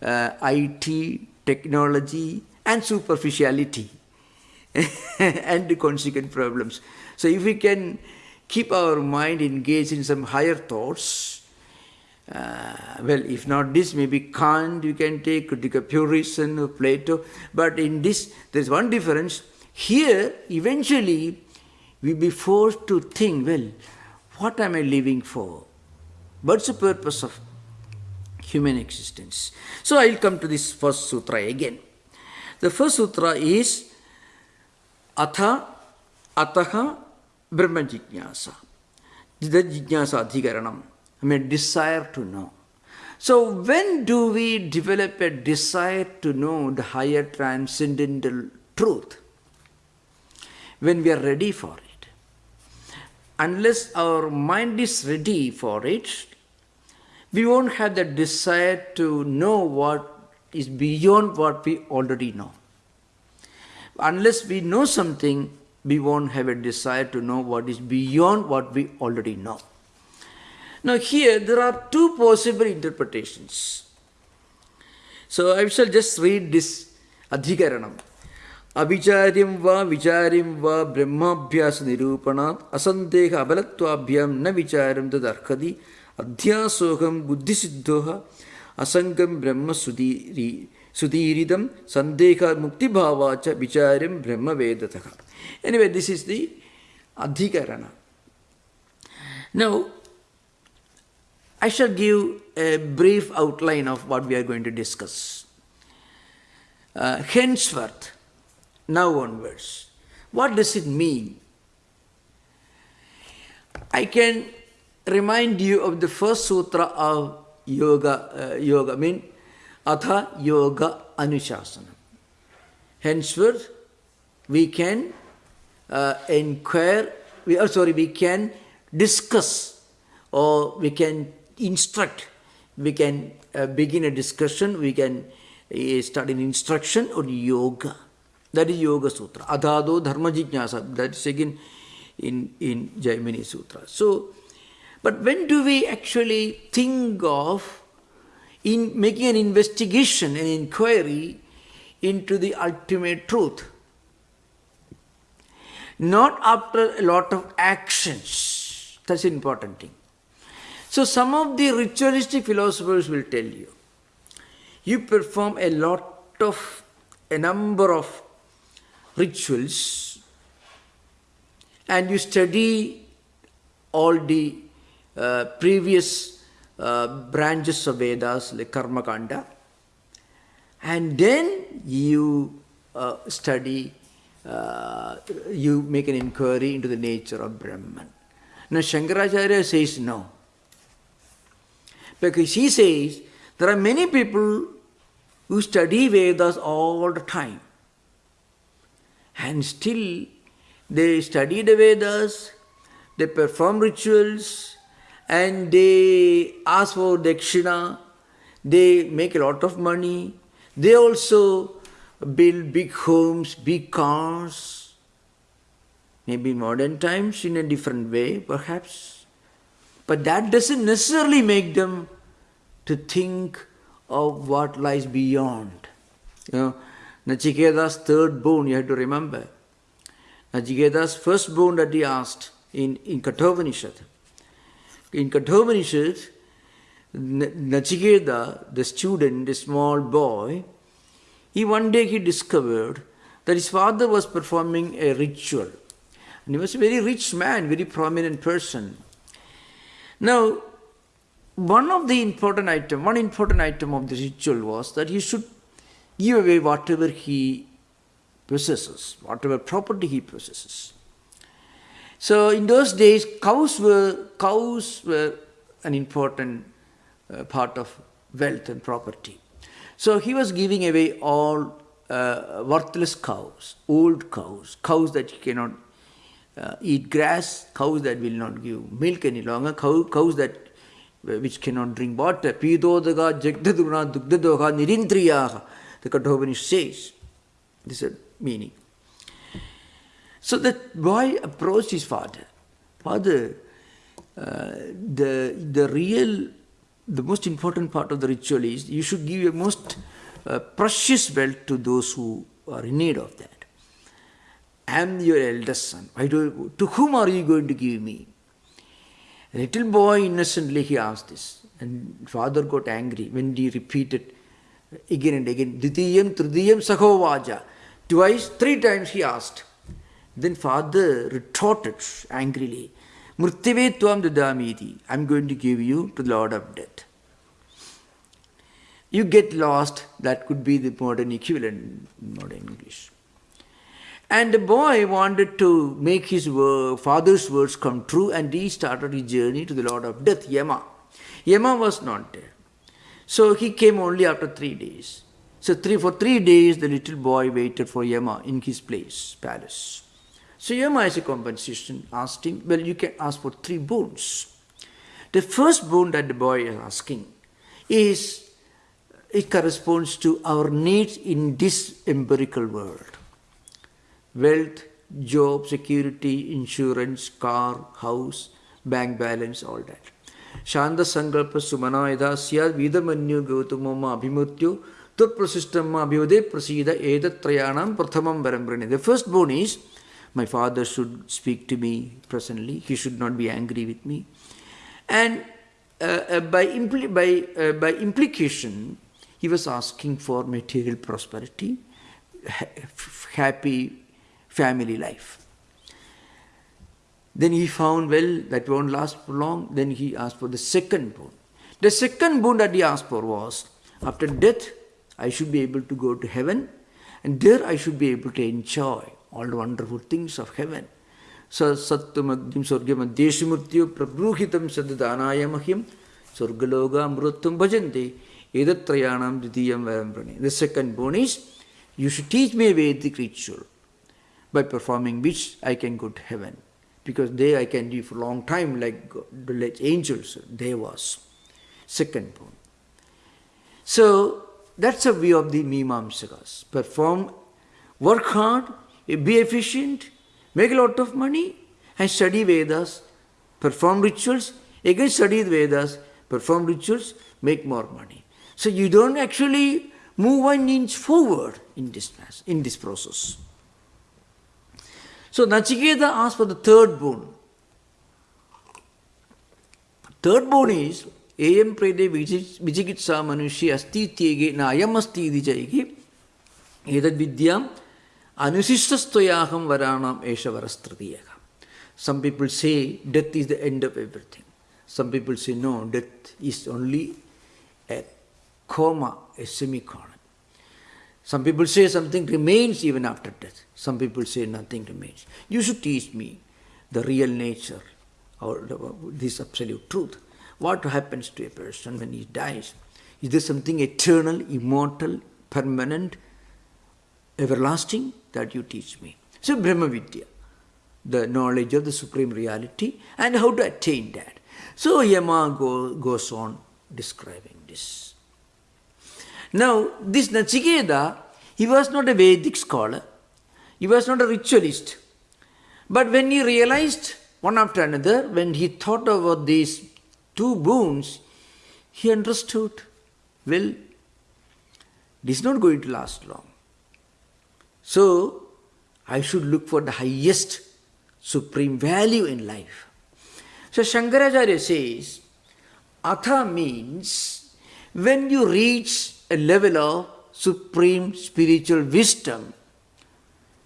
Speaker 1: uh, IT, technology and superficiality and the consequent problems. So if we can keep our mind engaged in some higher thoughts, uh, well, if not this, maybe Kant you can take, Critica Purism Plato, but in this, there's one difference. Here, eventually, we be forced to think, well, what am I living for? What's the purpose of human existence? So I'll come to this first sutra again. The first sutra is Atha Ataha Brahma Jignasa. The Jignasa Adhikaranam. I mean, desire to know. So when do we develop a desire to know the higher transcendental truth? When we are ready for it. Unless our mind is ready for it, we won't have the desire to know what is beyond what we already know. Unless we know something, we won't have a desire to know what is beyond what we already know. Now here there are two possible interpretations. So I shall just read this Adhikaranam. Avicharyam va vicharyam va brahmabhyas nirupanat asandeha abalattvabhyam na vicharam tadarkadi adhyasoham buddhisiddhoha asangam brahma sudiri Sudhiridam Sandeha Mukti Bhavacha Vicharam Brahma Vedataka. Anyway, this is the Adhikarana. Now, I shall give a brief outline of what we are going to discuss. Uh, henceforth, now onwards, what does it mean? I can remind you of the first sutra of yoga. Uh, yoga I mean Atha Yoga Anushasana. Henceforth, we can uh, inquire, we, are sorry, we can discuss or we can instruct, we can uh, begin a discussion, we can uh, start an instruction on yoga. That is Yoga Sutra. Adhado Dharma Jijnasa. That is again in, in Jaimini Sutra. So, but when do we actually think of in making an investigation, an inquiry into the ultimate truth. Not after a lot of actions. That's an important thing. So some of the ritualistic philosophers will tell you, you perform a lot of, a number of rituals and you study all the uh, previous uh, branches of Vedas like Karma Kanda and then you uh, study, uh, you make an inquiry into the nature of Brahman. Now Shankaracharya says no. Because he says there are many people who study Vedas all the time and still they study the Vedas, they perform rituals, and they ask for dakshina, they make a lot of money, they also build big homes, big cars, maybe modern times in a different way, perhaps. But that doesn't necessarily make them to think of what lies beyond. You know, Nachiketa's third boon, you have to remember. Nachiketa's first boon that he asked in, in Kathopanishad. In Kathopanishad, Nachiketa, the student, the small boy, he one day he discovered that his father was performing a ritual. And he was a very rich man, very prominent person. Now, one of the important item, one important item of the ritual was that he should give away whatever he possesses, whatever property he possesses. So in those days, cows were cows were an important uh, part of wealth and property. So he was giving away all uh, worthless cows, old cows, cows that cannot uh, eat grass, cows that will not give milk any longer, cow, cows that which cannot drink water. The Kathopanishad says. This is a meaning. So the boy approached his father. Father, uh, the, the real, the most important part of the ritual is you should give your most uh, precious wealth to those who are in need of that. I am your eldest son. Do, to whom are you going to give me? Little boy innocently he asked this. And father got angry when he repeated again and again, Ditiyam, Tridiyam, Sahovaja. Twice, three times he asked. Then father retorted angrily, Murtive Tuam Dadamiti, I'm going to give you to the Lord of Death. You get lost, that could be the modern equivalent in modern English. And the boy wanted to make his father's words come true and he started his journey to the Lord of Death, Yama. Yama was not there. So he came only after three days. So three, for three days the little boy waited for Yama in his place, palace. So Yama as a compensation asked him, well you can ask for three boons. The first boon that the boy is asking is, it corresponds to our needs in this empirical world wealth, job, security, insurance, car, house, bank balance, all that. Shanda Sankalpa Sumana Yada Syad Vidamanyu Gautamama Abhimutyu Tut Prasistama Abhyode Prasida Edat Trayanam Prathamam Varambrani. The first bone is my father should speak to me presently, he should not be angry with me. And uh, uh, by, impl by, uh, by implication, he was asking for material prosperity, ha happy family life. Then he found, well, that won't last for long. Then he asked for the second boon. The second boon that he asked for was, after death, I should be able to go to heaven, and there I should be able to enjoy all the wonderful things of heaven. Adeshimurtyo prabruhitam sadadanaya mahyam swargaloga amruttam bhajante edatrayanam didiyam varamprane. The second boon is, you should teach me a Vedic ritual by performing which I can go to heaven. Because there I can live for a long time like, like angels, devas. Second point. So that's a view of the Mimamsakas. Perform, work hard, be efficient, make a lot of money, and study Vedas, perform rituals, again study the Vedas, perform rituals, make more money. So you don't actually move one inch forward in this, in this process. So Nachiketa asked for the third boon. Third boon is Ayam prede vijikitsa manushi asti tyege na ayam asti iti jaigi edad vidyam anusishtastoyaham varanam esha varastratiyaha. Some people say death is the end of everything. Some people say no, death is only a comma, a semicolon. Some people say something remains even after death. Some people say nothing remains. You should teach me the real nature or this absolute truth. What happens to a person when he dies? Is there something eternal, immortal, permanent, everlasting that you teach me? So Brahma Vidya, the knowledge of the Supreme Reality and how to attain that. So Yama go, goes on describing this. Now, this Nachiketa, he was not a Vedic scholar, he was not a ritualist. But when he realized one after another, when he thought about these two boons, he understood, well, this is not going to last long. So, I should look for the highest supreme value in life. So, Shankaracharya says, Atha means when you reach a level of supreme spiritual wisdom,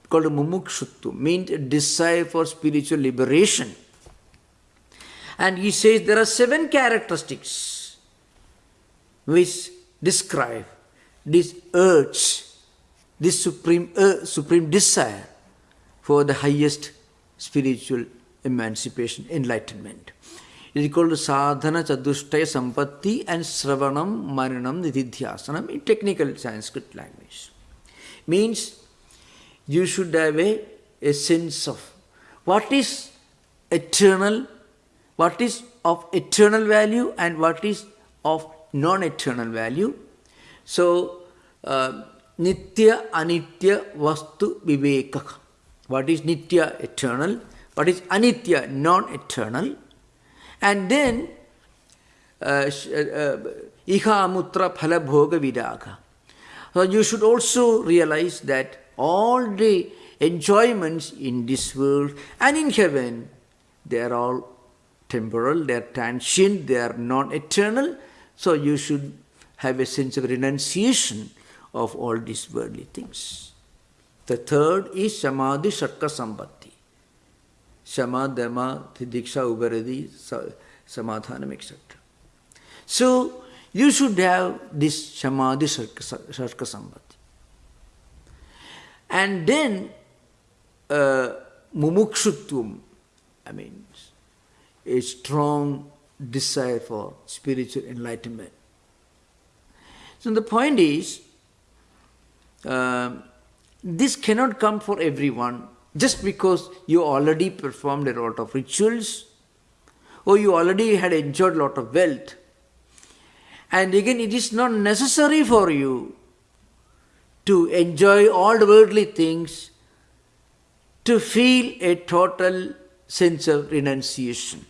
Speaker 1: called mumukshuttu, means a desire for spiritual liberation. And he says there are seven characteristics which describe this urge, this supreme, uh, supreme desire for the highest spiritual emancipation, enlightenment. It is called sadhana chadushtaya sampatti and sravanam mananam nididhyasanam in technical Sanskrit language. Means you should have a, a sense of what is eternal, what is of eternal value and what is of non-eternal value. So, uh, nitya anitya vastu vivekaka. What is nitya, eternal? What is anitya, non-eternal? And then, uh, uh, iha amutra phala bhoga viraga. So you should also realize that all the enjoyments in this world and in heaven, they are all temporal, they are transient, they are non-eternal. So you should have a sense of renunciation of all these worldly things. The third is Shamadi Shatka Sampatti. Shama, Dhamma, Diksha, Ubaradi, Samadhanam, etc. So, you should have this Shamadi Shatka Sampatti. And then, uh, Mumukshutvam, I mean, a strong desire for spiritual enlightenment. So the point is, uh, this cannot come for everyone just because you already performed a lot of rituals or you already had enjoyed a lot of wealth. And again, it is not necessary for you to enjoy all the worldly things to feel a total sense of renunciation.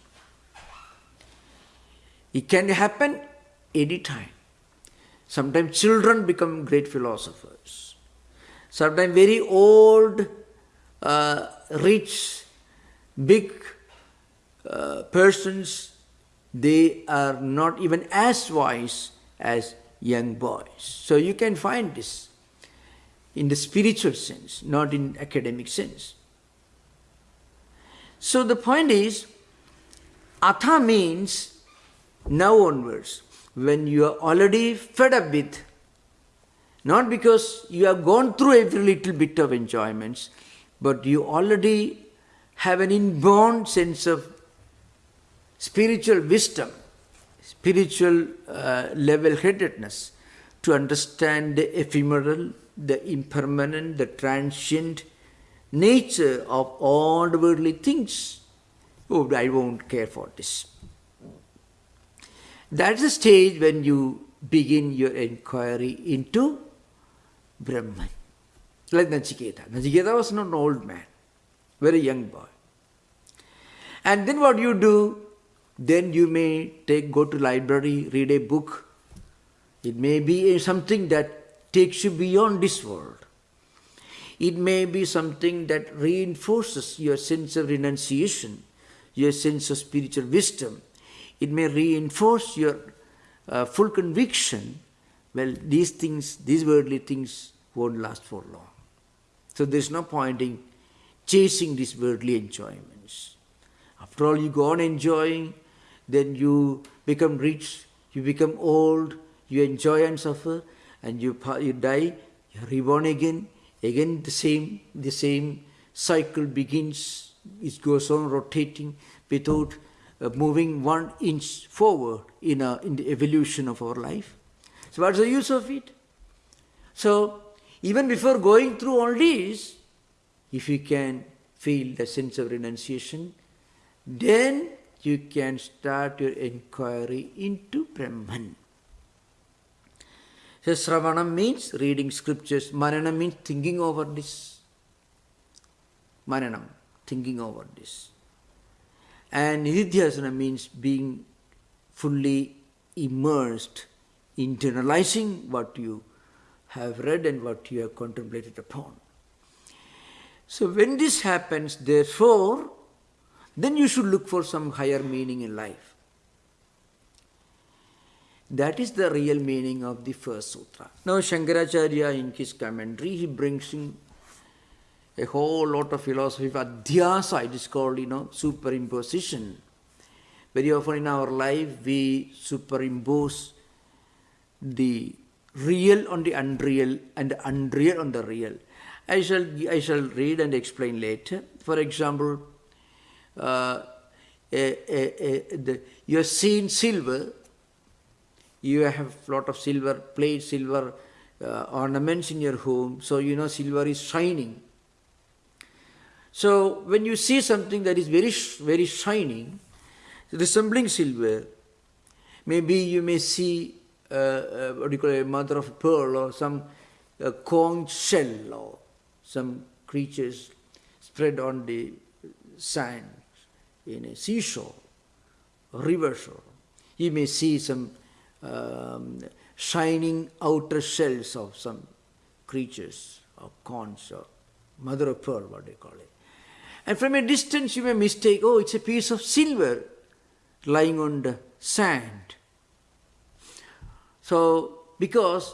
Speaker 1: It can happen anytime. Sometimes children become great philosophers. Sometimes very old uh, rich, big uh, persons, they are not even as wise as young boys. So you can find this in the spiritual sense, not in academic sense. So the point is, atha means now onwards, when you are already fed up with, not because you have gone through every little bit of enjoyments, but you already have an inborn sense of spiritual wisdom, spiritual uh, level-headedness to understand the ephemeral, the impermanent, the transient nature of all the worldly things. Oh, I won't care for this. That's the stage when you begin your inquiry into Brahman like Nachiketa. Nachiketa was not an old man, very young boy. And then what you do, then you may take, go to library, read a book. It may be something that takes you beyond this world. It may be something that reinforces your sense of renunciation, your sense of spiritual wisdom. It may reinforce your uh, full conviction, well, these things, these worldly things won't last for long. So there's no point in chasing these worldly enjoyments. After all, you go on enjoying, then you become rich, you become old, you enjoy and suffer, and you, you die, you're reborn again, again the same, the same cycle begins, it goes on rotating without uh, moving one inch forward in, a, in the evolution of our life. So what's the use of it? So even before going through all this, if you can feel the sense of renunciation, then you can start your inquiry into Brahman. So Sravanam means reading scriptures, Mananam means thinking over this. Mananam, thinking over this. And Nididhyasana means being fully immersed, internalizing what you have read and what you have contemplated upon. So when this happens, therefore, then you should look for some higher meaning in life. That is the real meaning of the first sutra. Now Shankaracharya in his commentary, he brings in a whole lot of philosophy of adhyasa, it is called, you know, superimposition. Very often in our life, we superimpose the real on the unreal and unreal on the real. I shall, I shall read and explain later. For example, uh, a, a, a, the, you have seen silver, you have a lot of silver plates, silver uh, ornaments in your home, so you know silver is shining. So when you see something that is very, very shining, resembling silver, maybe you may see uh, uh, what do you call it, mother of pearl or some uh, conch shell or some creatures spread on the sand in a seashore, river shore. You may see some um, shining outer shells of some creatures or conch or mother of pearl, what they call it. And from a distance you may mistake, oh, it's a piece of silver lying on the sand. So, because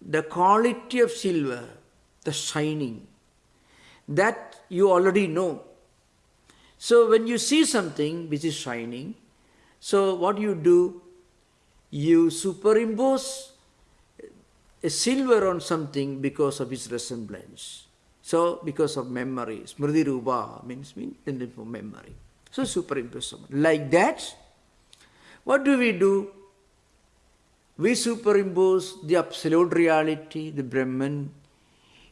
Speaker 1: the quality of silver, the shining, that you already know. So when you see something which is shining, so what you do, you superimpose a silver on something because of its resemblance. So because of memory, smriti rupa means means memory. So superimpose like that. What do we do? We superimpose the absolute reality, the Brahman,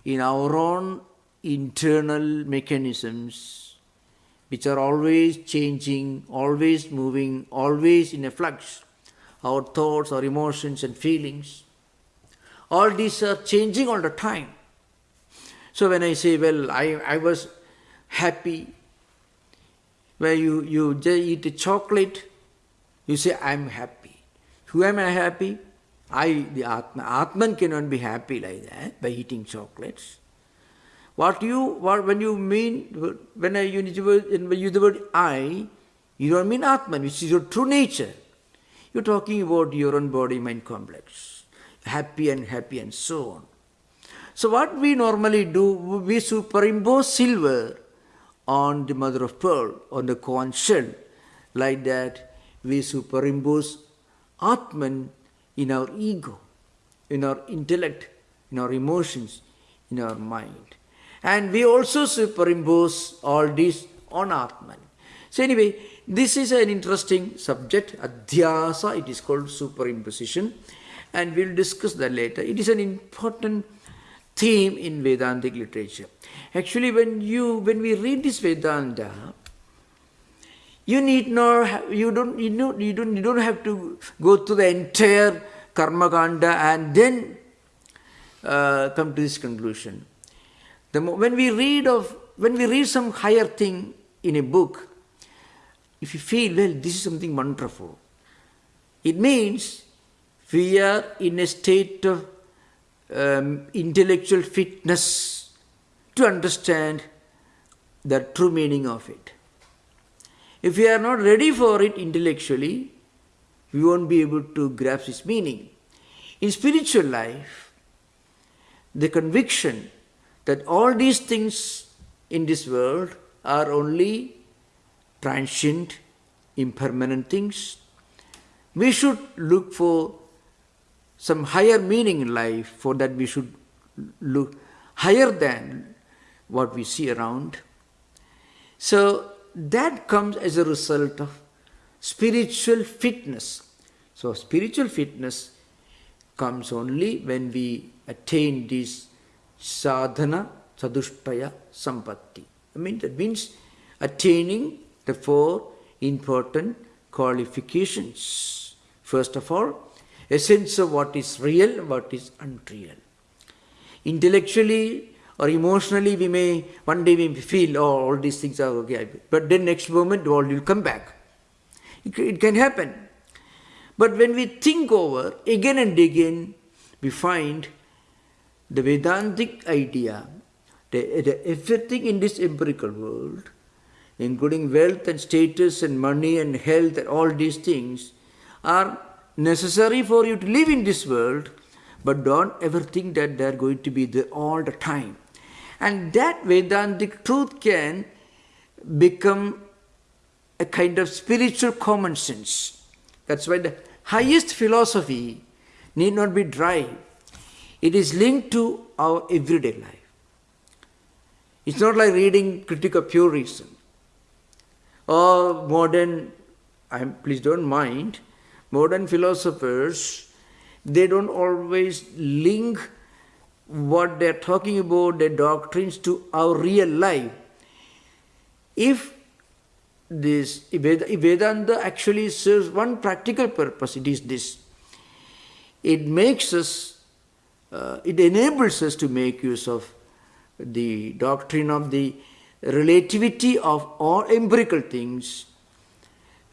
Speaker 1: in our own internal mechanisms which are always changing, always moving, always in a flux. Our thoughts, our emotions and feelings. All these are changing all the time. So when I say, well, I, I was happy, where you, you just eat a chocolate, you say, I'm happy. Who am I happy? I, the Atman. Atman cannot be happy like that by eating chocolates. What you, what, when you mean, when I use the word, use the word I, you don't mean Atman, which is your true nature. You're talking about your own body-mind complex, happy and happy and so on. So what we normally do, we superimpose silver on the mother of pearl, on the conch shell. Like that, we superimpose Atman in our ego, in our intellect, in our emotions, in our mind. And we also superimpose all this on Atman. So anyway, this is an interesting subject, Adhyasa, it is called superimposition. And we'll discuss that later. It is an important theme in Vedantic literature. Actually, when you when we read this Vedanta, you need not you don't you you don't you don't have to go through the entire karma kanda and then uh, come to this conclusion. The, when we read of, when we read some higher thing in a book, if you feel, well, this is something wonderful, it means we are in a state of um, intellectual fitness to understand the true meaning of it. If we are not ready for it intellectually, we won't be able to grasp its meaning. In spiritual life, the conviction that all these things in this world are only transient, impermanent things. We should look for some higher meaning in life, for that we should look higher than what we see around. So that comes as a result of spiritual fitness. So spiritual fitness comes only when we attain this sadhana sadushtaya sampatti. I mean that means attaining the four important qualifications. First of all, a sense of what is real, what is unreal. Intellectually or emotionally, we may one day we feel, oh, all these things are okay, but then next moment all will come back. It, it can happen. But when we think over again and again, we find the Vedantic idea that, that everything in this empirical world, including wealth and status and money and health and all these things, are necessary for you to live in this world, but don't ever think that they're going to be there all the time. And that Vedantic truth can become a kind of spiritual common sense. That's why the highest philosophy need not be dry. It is linked to our everyday life. It's not like reading critique of pure reason or modern, I'm, please don't mind, modern philosophers, they don't always link what they're talking about, their doctrines, to our real life. If this if Vedanta actually serves one practical purpose, it is this. It makes us, uh, it enables us to make use of the doctrine of the relativity of all empirical things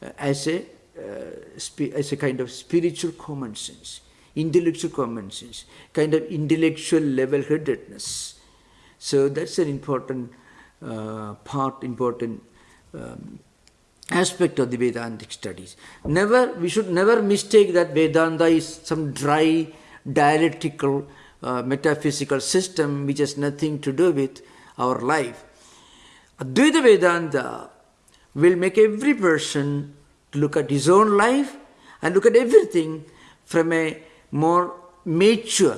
Speaker 1: uh, as a uh, as a kind of spiritual common sense, intellectual common sense, kind of intellectual level-headedness. So that's an important uh, part, important um, aspect of the Vedantic studies. Never, we should never mistake that Vedanta is some dry, dialectical, uh, metaphysical system which has nothing to do with our life. Advaita Vedanta will make every person look at his own life and look at everything from a more mature,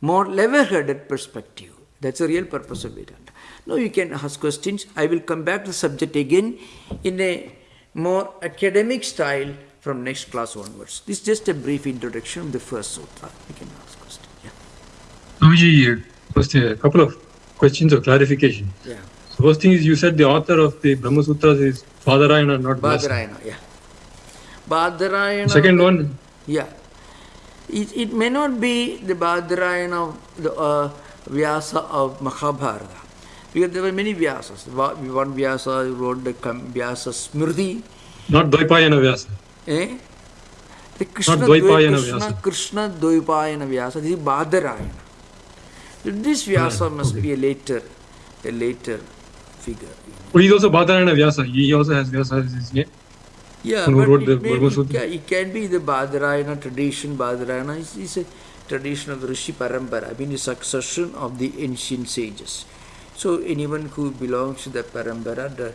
Speaker 1: more level-headed perspective. That's the real purpose of Vedanta. Now you can ask questions. I will come back to the subject again in a more academic style from next class onwards. This is just a brief introduction of the first sutra. You can ask questions. Yeah.
Speaker 2: Swamiji, first a couple of questions or clarification.
Speaker 1: Yeah.
Speaker 2: So first thing is you said the author of the Brahma Sutras is Badarayana, not.
Speaker 1: Badarayana, yeah. Badarayana.
Speaker 2: Second one,
Speaker 1: Yeah. It, it may not be the Badarayana of the uh, Vyasa of Mahabharata. Because there were many Vyasas. One Vyasa wrote the Vyasa Smriti.
Speaker 2: not Dvaipayana Vyasa.
Speaker 1: Eh? The Krishna,
Speaker 2: Dvaipayana
Speaker 1: Krishna,
Speaker 2: Vyasa.
Speaker 1: Krishna Dvaipayana Vyasa. This is Badarayana. This Vyasa must
Speaker 2: okay.
Speaker 1: be a later, a later figure.
Speaker 2: Oh, he's also Badarayana Vyasa. He also has Vyasa as his name.
Speaker 1: Yeah,
Speaker 2: Who wrote
Speaker 1: it,
Speaker 2: the Brahma
Speaker 1: it, can, be the Badarayana tradition. Badarayana is, is a tradition of the Rishi Parampara, I mean the succession of the ancient sages. So anyone who belongs to the Parampara, the,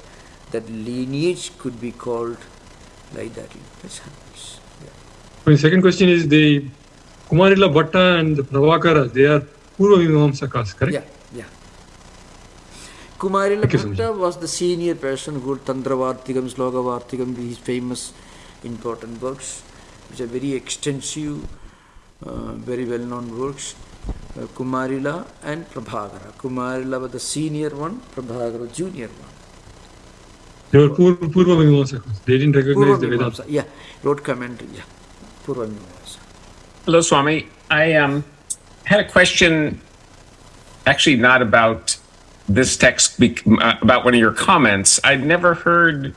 Speaker 1: that lineage could be called like that. That happens. Yeah.
Speaker 2: My second question is the Kumarila Bhatta and the Prabhakara, they are Purva Mimamsakas, correct?
Speaker 1: Yeah. Kumarila
Speaker 2: Thank
Speaker 1: Bhatta was the senior person who wrote Tantravartikam, Slokavartikam, these famous important works, which are very extensive, uh, very well-known works. Uh, Kumarila and Prabhakara. Kumarila was the senior one, Prabhakara junior one.
Speaker 2: They were Pur- Purva Mimamsakas. They didn't recognize the
Speaker 1: Purva
Speaker 2: Vedanta.
Speaker 1: Mimamsa, yeah, wrote commentary, yeah. Purva Mimamsa.
Speaker 3: Hello, Swami. I um, had a question, actually not about this text, uh, about one of your comments. I'd never heard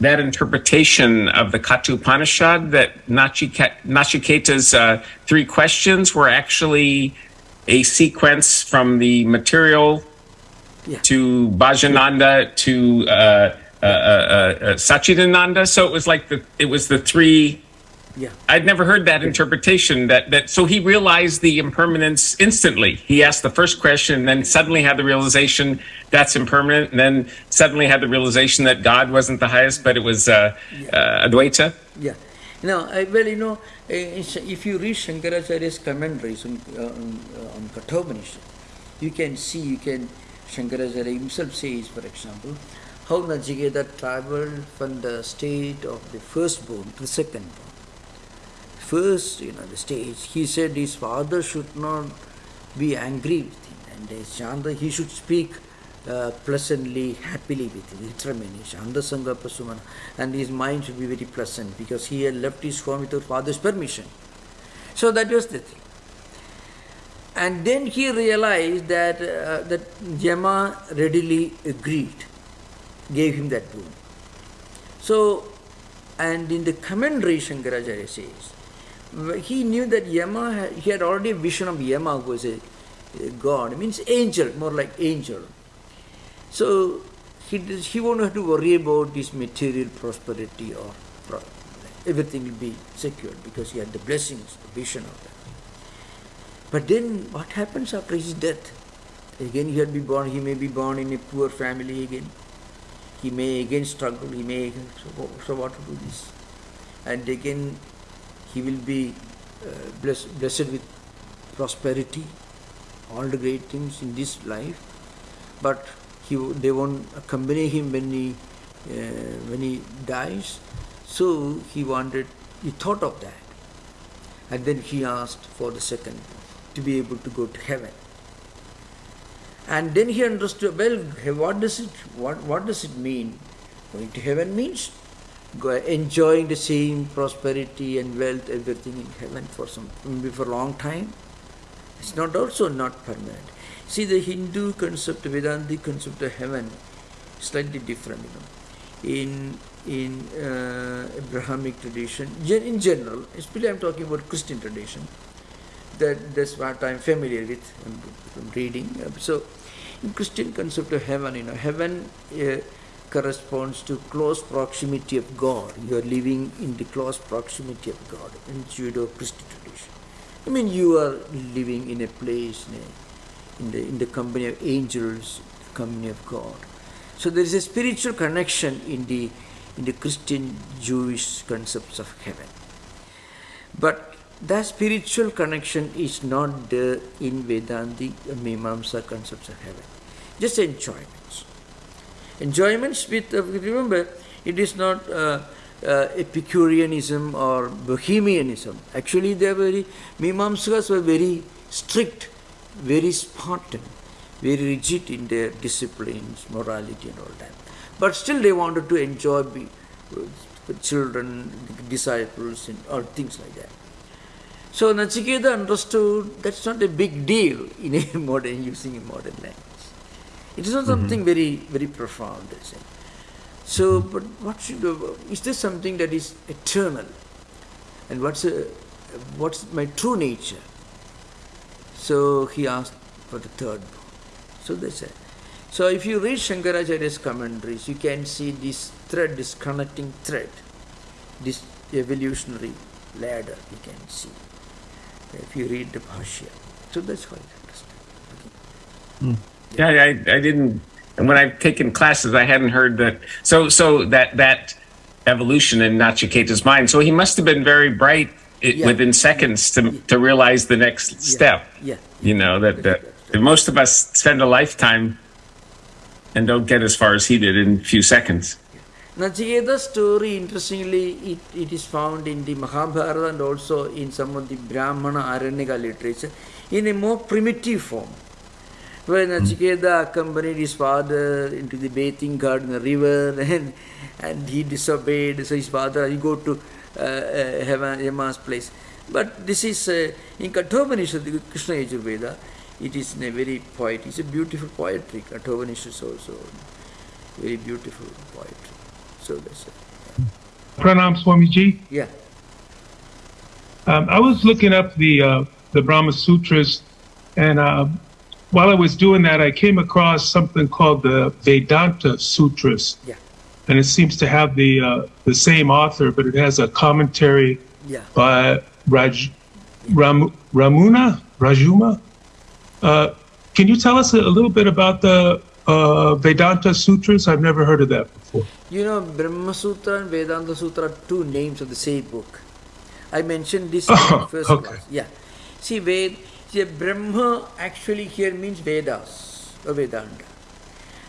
Speaker 3: that interpretation of the Katha Upanishad that Nachiketa's uh, three questions were actually a sequence from the material
Speaker 1: Yeah.
Speaker 3: to Bhajananda to uh, uh, uh, uh, Sachidananda. So it was like the it was the three
Speaker 1: Yeah.
Speaker 3: I'd never heard that interpretation. That that so he realized the impermanence instantly. He asked the first question, and then suddenly had the realization that's impermanent, and then suddenly had the realization that God wasn't the highest, but it was uh, uh, Advaita.
Speaker 1: Yeah. Now, I, well, you know, eh, if you read Shankaracharya's commentaries on, uh, on, uh, on Kathopanishad, you can see, you can, Shankaracharya himself says, for example, how Nachiketa traveled from the state of the firstborn to the secondborn. First, you know, the stage, he said his father should not be angry with him, and uh, Shanta, he should speak uh, pleasantly, happily with him, Vitramani, Shanta Sangha Prasumana, and his mind should be very pleasant because he had left his home without father's permission. So that was the thing. And then he realized that, uh, that Yama readily agreed, gave him that boon. So, and in the commentary, Shankaracharya says, he knew that Yama, he had already a vision of Yama who was a, a god, means angel, more like angel. So he, he won't have to worry about this material prosperity or everything will be secured because he had the blessings, the vision of that. But then what happens after his death? Again he had be born, he may be born in a poor family again. He may again struggle, he may so, so what to do this? And again he will be uh, blessed, blessed with prosperity, all the great things in this life, but he, they won't accompany him when he, uh, when he dies. So he wanted, he thought of that. And then he asked for the second, to be able to go to heaven. And then he understood, well, what does it, what, what does it mean? Going to heaven means enjoying the same prosperity and wealth, everything in heaven for some, maybe for a long time. It's not also not permanent. See, the Hindu concept, Vedantic concept of heaven, slightly different. You know, in in uh, Abrahamic tradition, in general, especially I'm talking about Christian tradition. That that's what I'm familiar with from reading. So, in Christian concept of heaven, you know, heaven uh, corresponds to close proximity of God. You are living in the close proximity of God in Judeo-Christian tradition. I mean, you are living in a place, in, the, in the company of angels, the company of God. So there is a spiritual connection in the, in the Christian Jewish concepts of heaven. But that spiritual connection is not there in Vedantic Mimamsa concepts of heaven. Just enjoyments. Enjoyments with, uh, remember, it is not uh, uh, Epicureanism or Bohemianism. Actually, they are very, Mimamsakas were very strict, very Spartan, very rigid in their disciplines, morality and all that. But still they wanted to enjoy be, with children, disciples and all things like that. So Nachiketa understood that's not a big deal in a modern, using a modern language. It is not something mm-hmm. very, very profound. So, mm-hmm. but what should, uh, is there something that is eternal? And what's, a, what's my true nature? So he asked for the third book. So they said. So if you read Shankaracharya's commentaries, you can see this thread, this connecting thread, this evolutionary ladder you can see. If you read the Bhashya. So that's how you understand. Hmm.
Speaker 3: Yeah, I, I didn't. And when I've taken classes, I hadn't heard that. So, so that that evolution in Nachiketa's mind. So he must have been very bright i
Speaker 1: Yeah.
Speaker 3: within seconds to to realize the next step.
Speaker 1: Yeah.
Speaker 3: You know that, that that most of us spend a lifetime and don't get as far as he did in a few seconds.
Speaker 1: Nachiketa's story, interestingly, it, it is found in the Mahabharata and also in some of the Brahmana Aranyaka literature in a more primitive form. Where Nachiketa accompanied his father into the bathing garden, the river, and, and he disobeyed. So his father, he go to uh, uh, Yama's place. But this is uh, in Kathopanishad, the Krishna Yajurveda, it is in a very poet. It's a beautiful poetry. Kathopanishad is also very beautiful poetry. So that's it.
Speaker 4: Pranam Swamiji.
Speaker 1: Yeah.
Speaker 4: Um, I was looking up the uh, the Brahma Sutras, and uh, while I was doing that, I came across something called the Vedanta Sutras,
Speaker 1: Yeah.
Speaker 4: and it seems to have the uh, the same author, but it has a commentary
Speaker 1: Yeah.
Speaker 4: by Raj, Ram, Ramuna Rajuma. Uh, can you tell us a, a little bit about the uh, Vedanta Sutras? I've never heard of that before.
Speaker 1: You know, Brahma Sutra and Vedanta Sutra are two names of the same book. I mentioned this in
Speaker 4: Oh,
Speaker 1: the first
Speaker 4: okay.
Speaker 1: class. Yeah. See, Ved, see, Brahma actually here means Vedas or Vedanta.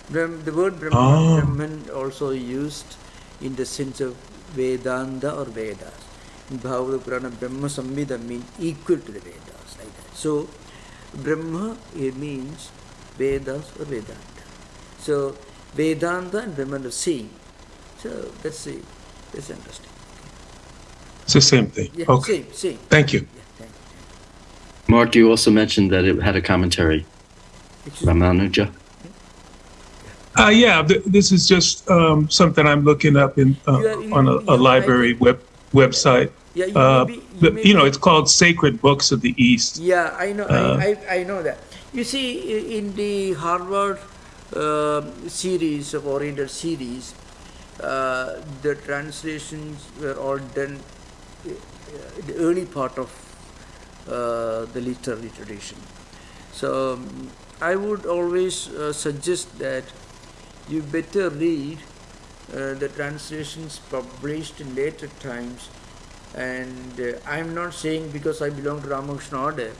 Speaker 1: The word Brahma,
Speaker 4: Oh. Ah.
Speaker 1: Brahman also used in the sense of Vedanta or Vedas. In Bhagavad Purana, Brahma Samhita means equal to the Vedas, like that. So, Brahma here means Vedas or Vedanta. So, Vedanta and Brahman are same. So, that's it. That's interesting.
Speaker 4: It's the same thing.
Speaker 1: Yeah,
Speaker 4: okay.
Speaker 1: same, same.
Speaker 4: Thank you.
Speaker 1: Yeah, thank you.
Speaker 5: Mark, you also mentioned that it had a commentary.
Speaker 1: Excuse me.
Speaker 5: Ramanuja.
Speaker 4: Uh, yeah, th- this is just um, something I'm looking up in uh,
Speaker 1: You are- you-
Speaker 4: on a, a
Speaker 1: are
Speaker 4: library web website.
Speaker 1: Yeah, you
Speaker 4: Uh,
Speaker 1: may be, you,
Speaker 4: but,
Speaker 1: may
Speaker 4: you know, it's called Sacred Books of the East.
Speaker 1: Yeah, I know.
Speaker 4: Uh,
Speaker 1: I, I, I know that. You see, in the Harvard um series of Oriental series, uh, the translations were all done uh, in the early part of the literary tradition. So I would always uh, suggest that you better read uh, the translations published in later times and uh, I'm not saying because I belong to Ramakrishna order,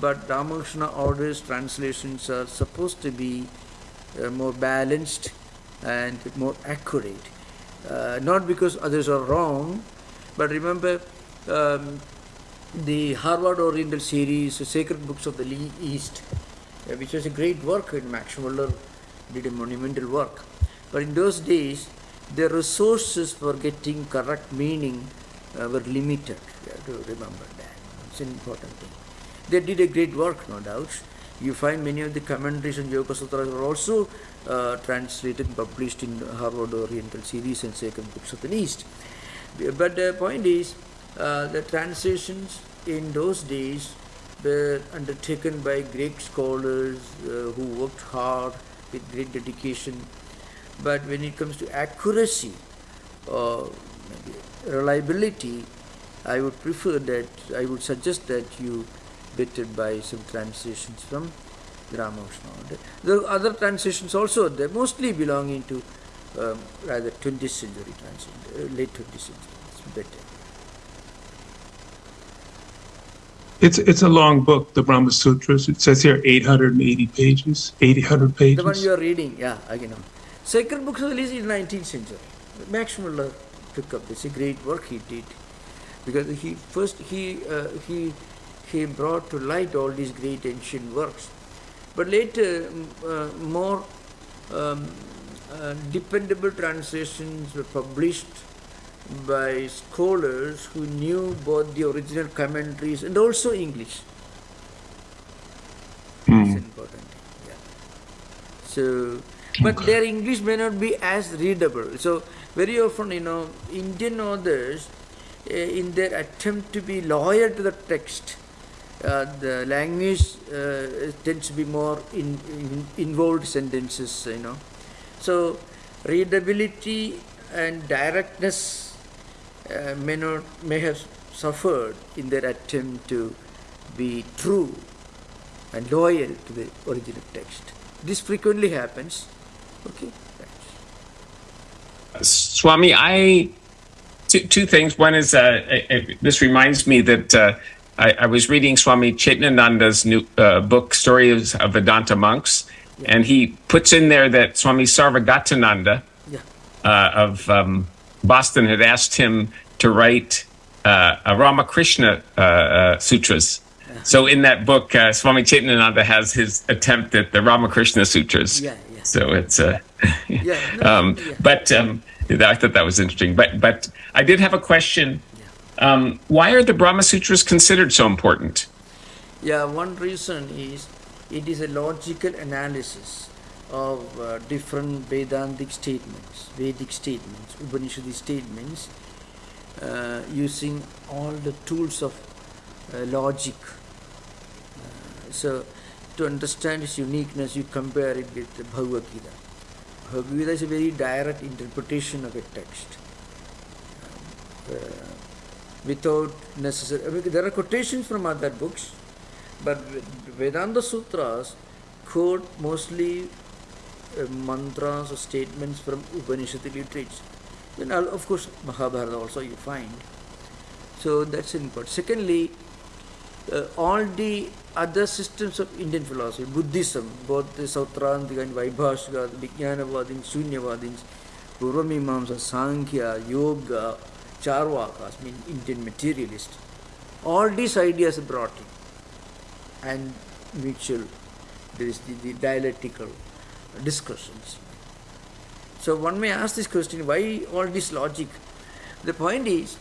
Speaker 1: but Ramakrishna order's translations are supposed to be uh, more balanced and more accurate. Uh, not because others are wrong, but remember um, the Harvard Oriental series, Sacred Books of the East, uh, which was a great work, and Max Muller did a monumental work. But in those days, the resources for getting correct meaning uh, were limited. You have to remember that. It's an important thing. They did a great work, no doubt. You find many of the commentaries on Yoga Sutras were also uh, translated and published in Harvard Oriental series and Sacred Books of the East. But the point is, uh, the translations in those days were undertaken by great scholars uh, who worked hard with great dedication. But when it comes to accuracy or reliability, I would prefer that, I would suggest that you better buy some translations from the Ramakrishna. There are other translations also, they're mostly belonging to um, rather 20th century translation, uh, late 20th century. It's better.
Speaker 4: It's it's a long book, the Brahma Sutras. It says here 880 pages, 800 pages.
Speaker 1: The one you are reading, yeah, I know. Sacred Books the East is 19th century. Max Muller took up this, great work he did. Because he first he uh, he he brought to light all these great ancient works. But later, uh, more um, uh, dependable translations were published by scholars who knew both the original commentaries and also English. It's important. Yeah. So, but their English may not be as readable. So, very often, you know, Indian authors, uh, in their attempt to be loyal to the text, uh, the language uh, tends to be more in, in involved sentences, you know. So, readability and directness uh, may not may have suffered in their attempt to be true and loyal to the original text. This frequently happens. Okay.
Speaker 3: Swami, I two, two things. One is uh, uh, uh, this reminds me that uh, I, I was reading Swami Chetanananda's new uh, book, Stories of Vedanta Monks, and he puts in there that Swami Sarvagatananda
Speaker 1: Yeah.
Speaker 3: uh, of um, Boston had asked him to write uh, a Ramakrishna uh, uh, sutras. So in that book, uh, Swami Chetanananda has his attempt at the Ramakrishna sutras.
Speaker 1: Yeah, yeah.
Speaker 3: So it's uh,
Speaker 1: Yeah, no,
Speaker 3: um,
Speaker 1: yeah.
Speaker 3: but um, I thought that was interesting. But but I did have a question. Um, why are the Brahma Sutras considered so important?
Speaker 1: Yeah, one reason is it is a logical analysis of uh, different Vedantic statements, Vedic statements, Upanishadic statements, uh, using all the tools of uh, logic. Uh, so, to understand its uniqueness, you compare it with the Bhagavad Gita. Bhagavad Gita is a very direct interpretation of a text. Uh, without necessary. There are quotations from other books, but Vedanta Sutras quote mostly uh, mantras or statements from Upanishadic literature. Then, of course, Mahabharata also you find. So that's important. Secondly, uh, all the other systems of Indian philosophy, Buddhism, both the Sautrantika and Vaibhashika, the Vijnanavadins, Shunyavadins, Purvamimamsa, Sankhya, Yoga, Charvakas, mean Indian materialists, all these ideas are brought in and mutual, there is the, the dialectical discussions. So one may ask this question, why all this logic? The point is,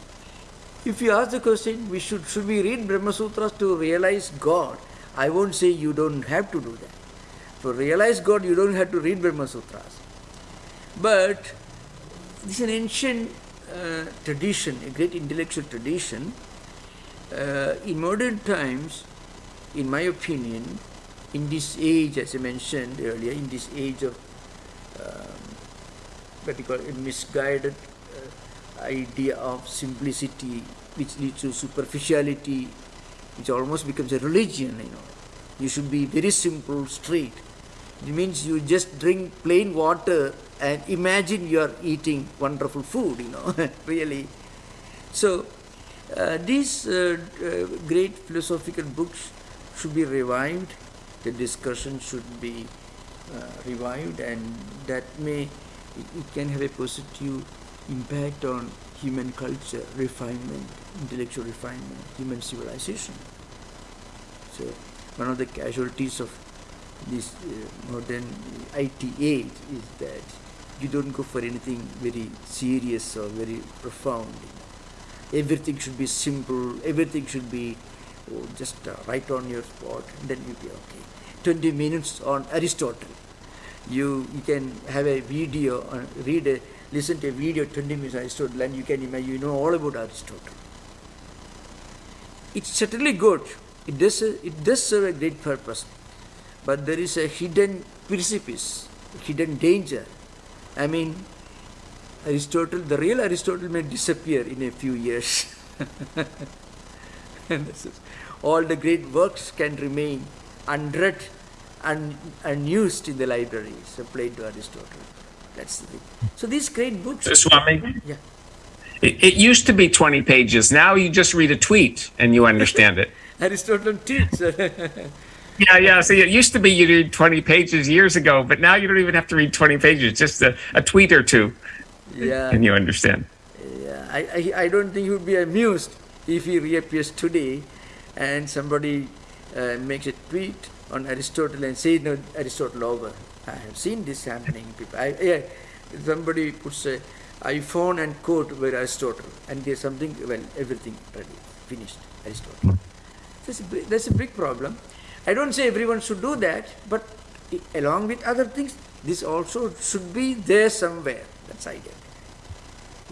Speaker 1: if you ask the question, we should should we read Brahma Sutras to realize God? I won't say you don't have to do that. To realize God, you don't have to read Brahma Sutras. But this is an ancient uh, tradition, a great intellectual tradition. Uh, in modern times, in my opinion, in this age, as I mentioned earlier, in this age of um, what you call a misguided uh, idea of simplicity, which leads to superficiality, which almost becomes a religion. You know, you should be very simple, straight. It means you just drink plain water and imagine you are eating wonderful food. You know, really. So uh, these uh, uh, great philosophical books should be revived. The discussion should be uh, revived, and that may it, it can have a positive impact on human culture, refinement, intellectual refinement, human civilization. So, one of the casualties of this uh, modern IT age is that you don't go for anything very serious or very profound. Everything should be simple, everything should be just uh, right on your spot, then you'll be okay. 20 minutes on Aristotle. You, you can have a video, uh, read a, listen to a video 20 minutes on Aristotle, and you can imagine, you know all about Aristotle. It's certainly good. It does, it does serve a great purpose. But there is a hidden precipice, hidden danger. I mean, Aristotle, the real Aristotle may disappear in a few years. and this is, all the great works can remain unread and unused in the libraries, applied to Aristotle. That's the thing. So these great books.
Speaker 3: Swami,
Speaker 1: Yeah.
Speaker 3: it, it used to be 20 pages. Now you just read a tweet and you understand it.
Speaker 1: Aristotle teaches.
Speaker 3: Yeah, yeah. See, it used to be you read 20 pages years ago, but now you don't even have to read 20 pages, just a, a tweet or two,
Speaker 1: yeah.
Speaker 3: and you understand.
Speaker 1: Yeah, I, I, I don't think he would be amused if he reappears today and somebody uh, makes a tweet on Aristotle and says, no, Aristotle over. I have seen this happening. People, I, yeah, somebody puts a iPhone and quote where Aristotle and there's something, well, everything ready, finished, Aristotle. That's a, big- that's a big problem. I don't say everyone should do that, but along with other things, this also should be there somewhere. That's idea.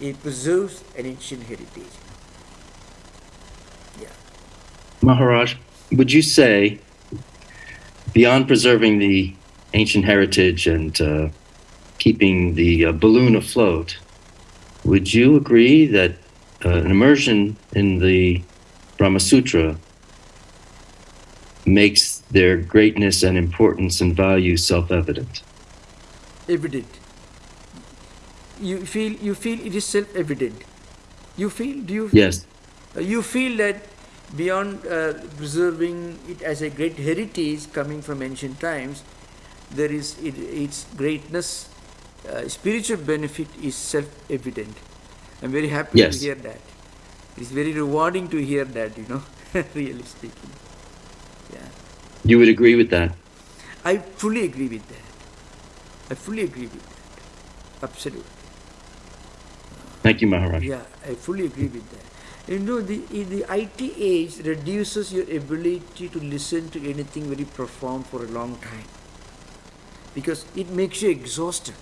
Speaker 1: It preserves an ancient heritage. Yeah.
Speaker 5: Maharaj, would you say, beyond preserving the ancient heritage and uh, keeping the uh, balloon afloat, would you agree that uh, an immersion in the Brahma Sutra makes their greatness and importance and value self-evident?
Speaker 1: Evident. You feel you feel it is self-evident. You feel do you
Speaker 5: Yes.
Speaker 1: Uh, you feel that beyond uh, preserving it as a great heritage coming from ancient times, there is it, its greatness, uh, spiritual benefit is self-evident. I'm very happy
Speaker 5: Yes.
Speaker 1: to hear that. It's very rewarding to hear that, you know, really speaking. Yeah,
Speaker 5: You would agree with that?
Speaker 1: I fully agree with that. I fully agree with that. Absolutely.
Speaker 5: Thank you, Maharaj.
Speaker 1: Yeah, I fully agree with that. You know, the, the IT age reduces your ability to listen to anything very profound for a long time because it makes you exhausted.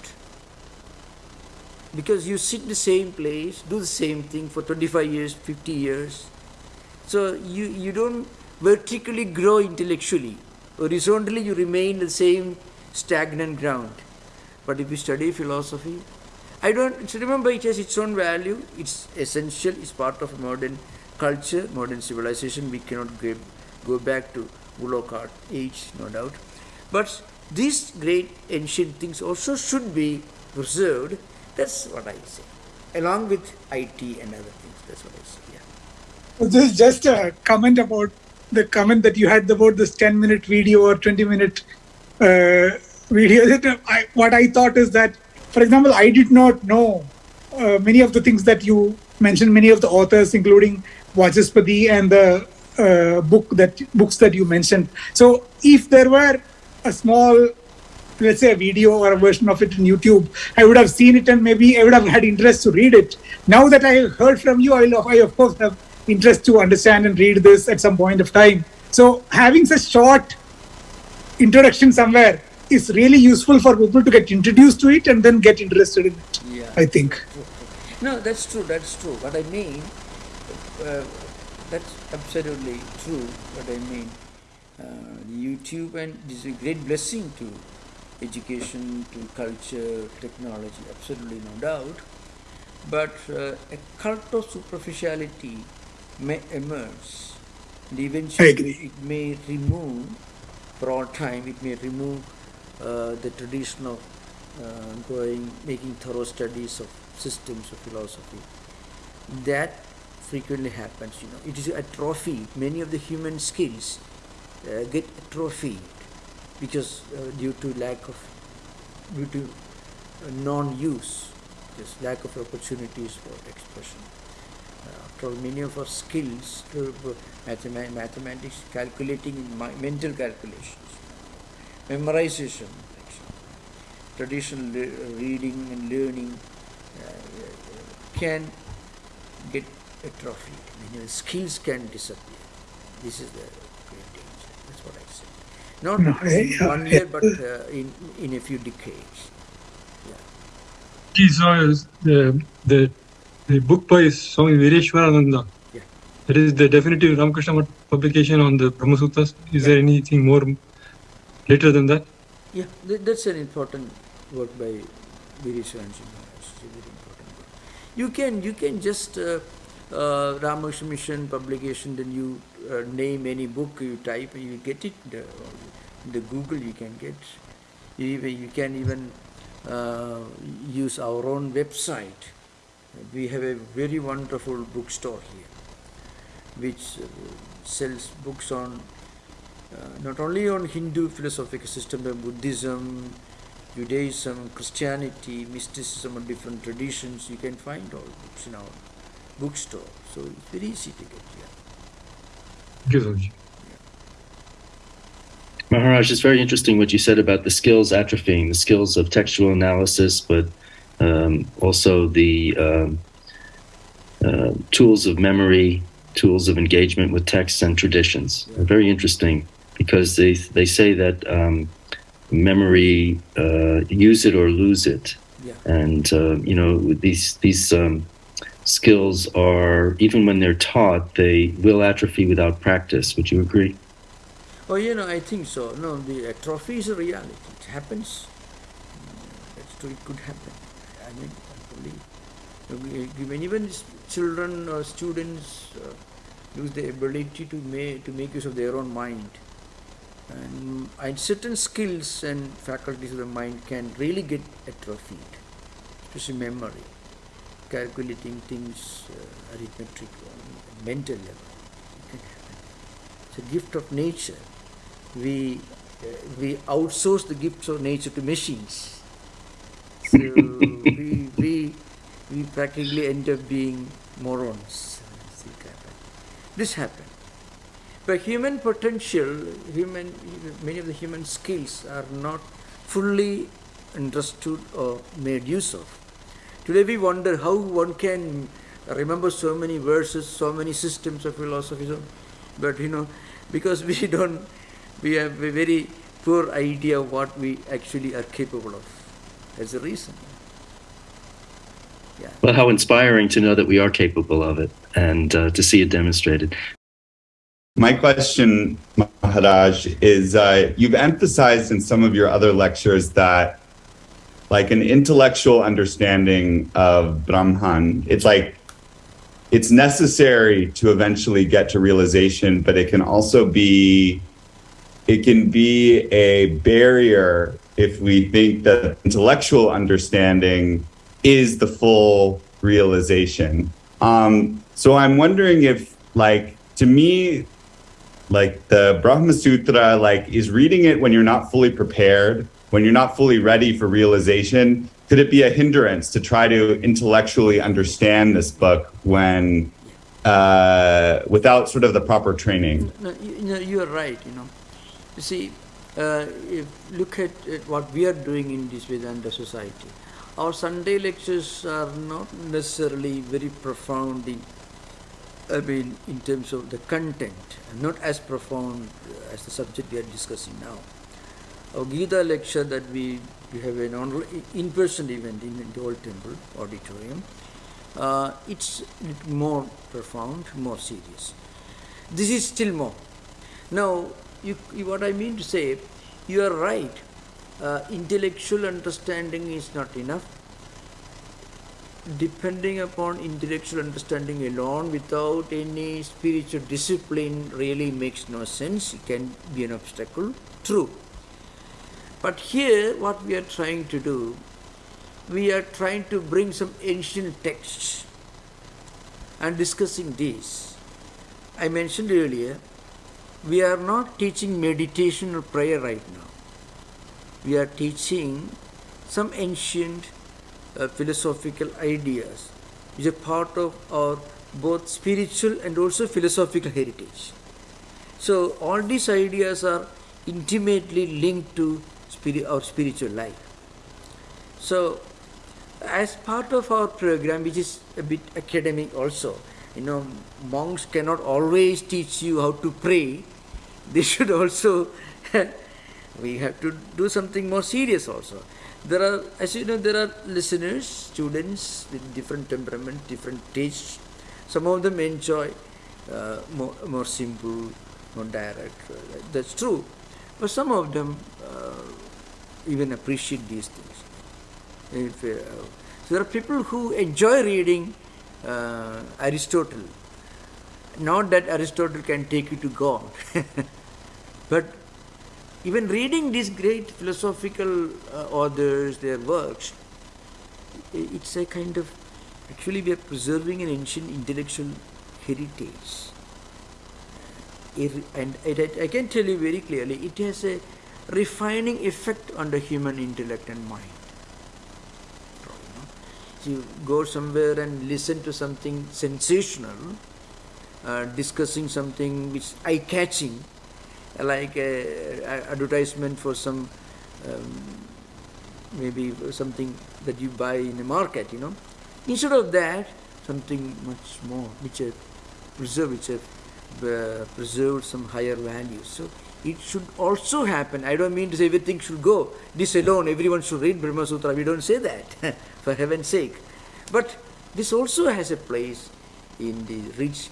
Speaker 1: Because you sit in the same place, do the same thing for 25 years, 50 years. So you, you don't vertically grow intellectually. Horizontally, you remain the same stagnant ground. But if you study philosophy, I don't so remember it has its own value, it's essential, it's part of modern culture, modern civilization, we cannot go, go back to Ulocart age, no doubt. But these great ancient things also should be preserved. That's what I say. Along with IT and other things. That's what I say. Yeah.
Speaker 6: This is just a comment about the comment that you had about this 10 minute video or 20 minute uh, video. I, what I thought is that, for example, I did not know uh, many of the things that you mentioned, many of the authors, including Vachaspati and the uh, book that books that you mentioned. So if there were a small let's say a video or a version of it in YouTube, I would have seen it and maybe I would have had interest to read it. Now that I heard from you, I I of course have interest to understand and read this at some point of time. So having such short introduction somewhere is really useful for people to get introduced to it and then get interested in it.
Speaker 1: Yeah.
Speaker 6: I think.
Speaker 1: No, that's true. That's true. What I mean, uh, that's absolutely true. What I mean, uh, YouTube and this is a great blessing to education, to culture, technology. Absolutely no doubt. But uh, a cult of superficiality may emerge, and eventually it may remove, for all time, it may remove the tradition of uh, going, making thorough studies of systems of philosophy. That frequently happens, you know. It is atrophied. Many of the human skills uh, get atrophied because uh, due to lack of, due to uh, non-use, just lack of opportunities for expression. Uh, after all, many of our skills, uh, mathema- mathematics, calculating in mental calculations, memorization, actually, traditional le- reading and learning uh, can get atrophied. I mean, skills can disappear. This is the great danger. That's what I say. Not
Speaker 6: No,
Speaker 1: one year, but uh, in in a few decades.
Speaker 2: The, the the book by Swami Vireshwarananda.
Speaker 1: Yeah.
Speaker 2: That is the definitive Ramakrishna publication on the Brahma Sutras. Is there anything more later than that?
Speaker 1: Yeah, th- that's an important work by important work. You can you can just uh, uh, Ramakrishna Mission publication, then you uh, name any book you type, you get it. The, the Google you can get. You, even, you can even uh, use our own website. We have a very wonderful bookstore here, which uh, sells books on not only on Hindu philosophical system, but Buddhism, Judaism, Christianity, mysticism, and different traditions. You can find all books in our bookstore. So it's very easy to get here.
Speaker 2: Thank you, Swamiji.
Speaker 5: Maharaj, it's very interesting what you said about the skills atrophying, the skills of textual analysis, but um, also the um, uh, tools of memory, tools of engagement with texts and traditions.
Speaker 1: Yeah.
Speaker 5: Very interesting because they they say that um, memory, uh, use it or lose it,
Speaker 1: Yeah.
Speaker 5: and uh, you know these these um, skills are even when they're taught, they will atrophy without practice. Would you agree?
Speaker 1: Oh, you know, I think so. No, the atrophy is a reality. It happens. Mm, That's true. It could happen. I mean, I believe. Even children or students uh, lose the ability to make to make use of their own mind, and, and certain skills and faculties of the mind can really get atrophied, especially memory, calculating things, uh, arithmetic, on mental level. It can happen. It's a gift of nature we uh, we outsource the gifts of nature to machines. So we, we we practically end up being morons. This happened. But human potential, human many of the human skills are not fully understood or made use of. Today we wonder how one can remember so many verses, so many systems of philosophy, so- but you know, because we don't, we have a very poor idea of what we actually are capable of. That's the reason. Yeah.
Speaker 5: Well, how inspiring to know that we are capable of it and uh, to see it demonstrated.
Speaker 7: My question, Maharaj, is uh, you've emphasized in some of your other lectures that, like, an intellectual understanding of Brahman, it's like it's necessary to eventually get to realization, but it can also be it can be a barrier if we think that intellectual understanding is the full realization. Um, so I'm wondering if, like, to me, like the Brahma Sutra, like, is reading it when you're not fully prepared, when you're not fully ready for realization. Could it be a hindrance to try to intellectually understand this book when, uh, without sort of the proper training?
Speaker 1: No, you, know, you are right. You know, you see, uh, look at, at what we are doing in this Vedanta society. Our Sunday lectures are not necessarily very profound in, I mean, in terms of the content, not as profound as the subject we are discussing now. Our Gita lecture that we, we have an in-person event in, in the old temple auditorium, uh, it's more profound, more serious. This is still more. Now, you, you, what I mean to say, you are right. Uh, intellectual understanding is not enough. Depending upon intellectual understanding alone without any spiritual discipline really makes no sense. It can be an obstacle. True. But here, what we are trying to do, we are trying to bring some ancient texts and discussing these. I mentioned earlier, we are not teaching meditation or prayer right now. We are teaching some ancient uh, philosophical ideas which are part of our both spiritual and also philosophical heritage. So all these ideas are intimately linked to spirit, our spiritual life. So as part of our program, which is a bit academic also, you know, monks cannot always teach you how to pray. They should also, we have to do something more serious also. There are, as you know, there are listeners, students with different temperament, different tastes. Some of them enjoy uh, more, more simple, more direct. That's true. But some of them uh, even appreciate these things. If, uh, so there are people who enjoy reading uh, Aristotle. Not that Aristotle can take you to God, but even reading these great philosophical uh, authors, their works, it's a kind of actually we are preserving an ancient intellectual heritage. And I can tell you very clearly, it has a refining effect on the human intellect and mind. You go somewhere and listen to something sensational, uh, discussing something which eye-catching, like a, a advertisement for some um, maybe something that you buy in a market, you know. Instead of that, something much more which have preserved, which have uh, preserved some higher values. So it should also happen. I don't mean to say everything should go. This alone, everyone should read Brahma Sutra. We don't say that, for heaven's sake. But this also has a place in the rich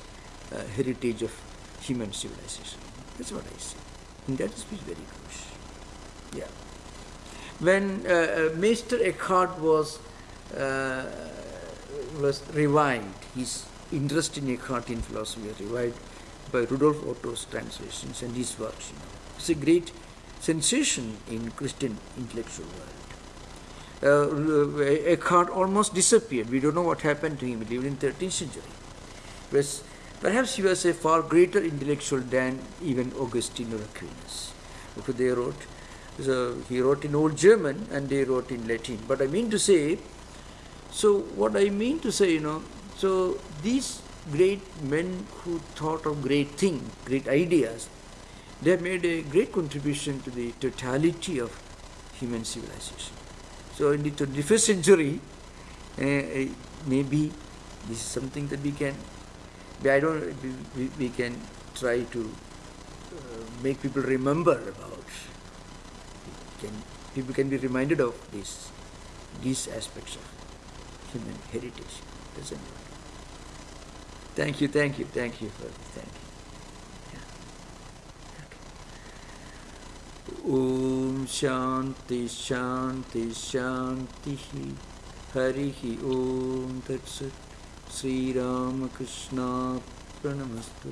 Speaker 1: uh, heritage of human civilization. That's what I say. And that is very crucial. Yeah. When uh, Meister Eckhart was uh, was revived, his interest in Eckhartian philosophy was revived by Rudolf Otto's translations and his works. You know. It's a great sensation in Christian intellectual world. Uh, Eckhart almost disappeared. We don't know what happened to him. He lived in 13th century. Was, perhaps he was a far greater intellectual than even Augustine or Aquinas. Because they wrote, so he wrote in Old German and they wrote in Latin. But I mean to say, so what I mean to say, you know, so these great men who thought of great things, great ideas, they made a great contribution to the totality of human civilization. So in the 21st century, uh, maybe this is something that we can, I don't, we, we can try to uh, make people remember about. Can, people can be reminded of this, these aspects of human heritage. Doesn't it? Thank you, thank you, thank you for this. Thank you. ॐ शान्ति शान्ति शान्तिः हरिः ॐ तत्सत् श्रीरामकृष्णार्पणमस्तु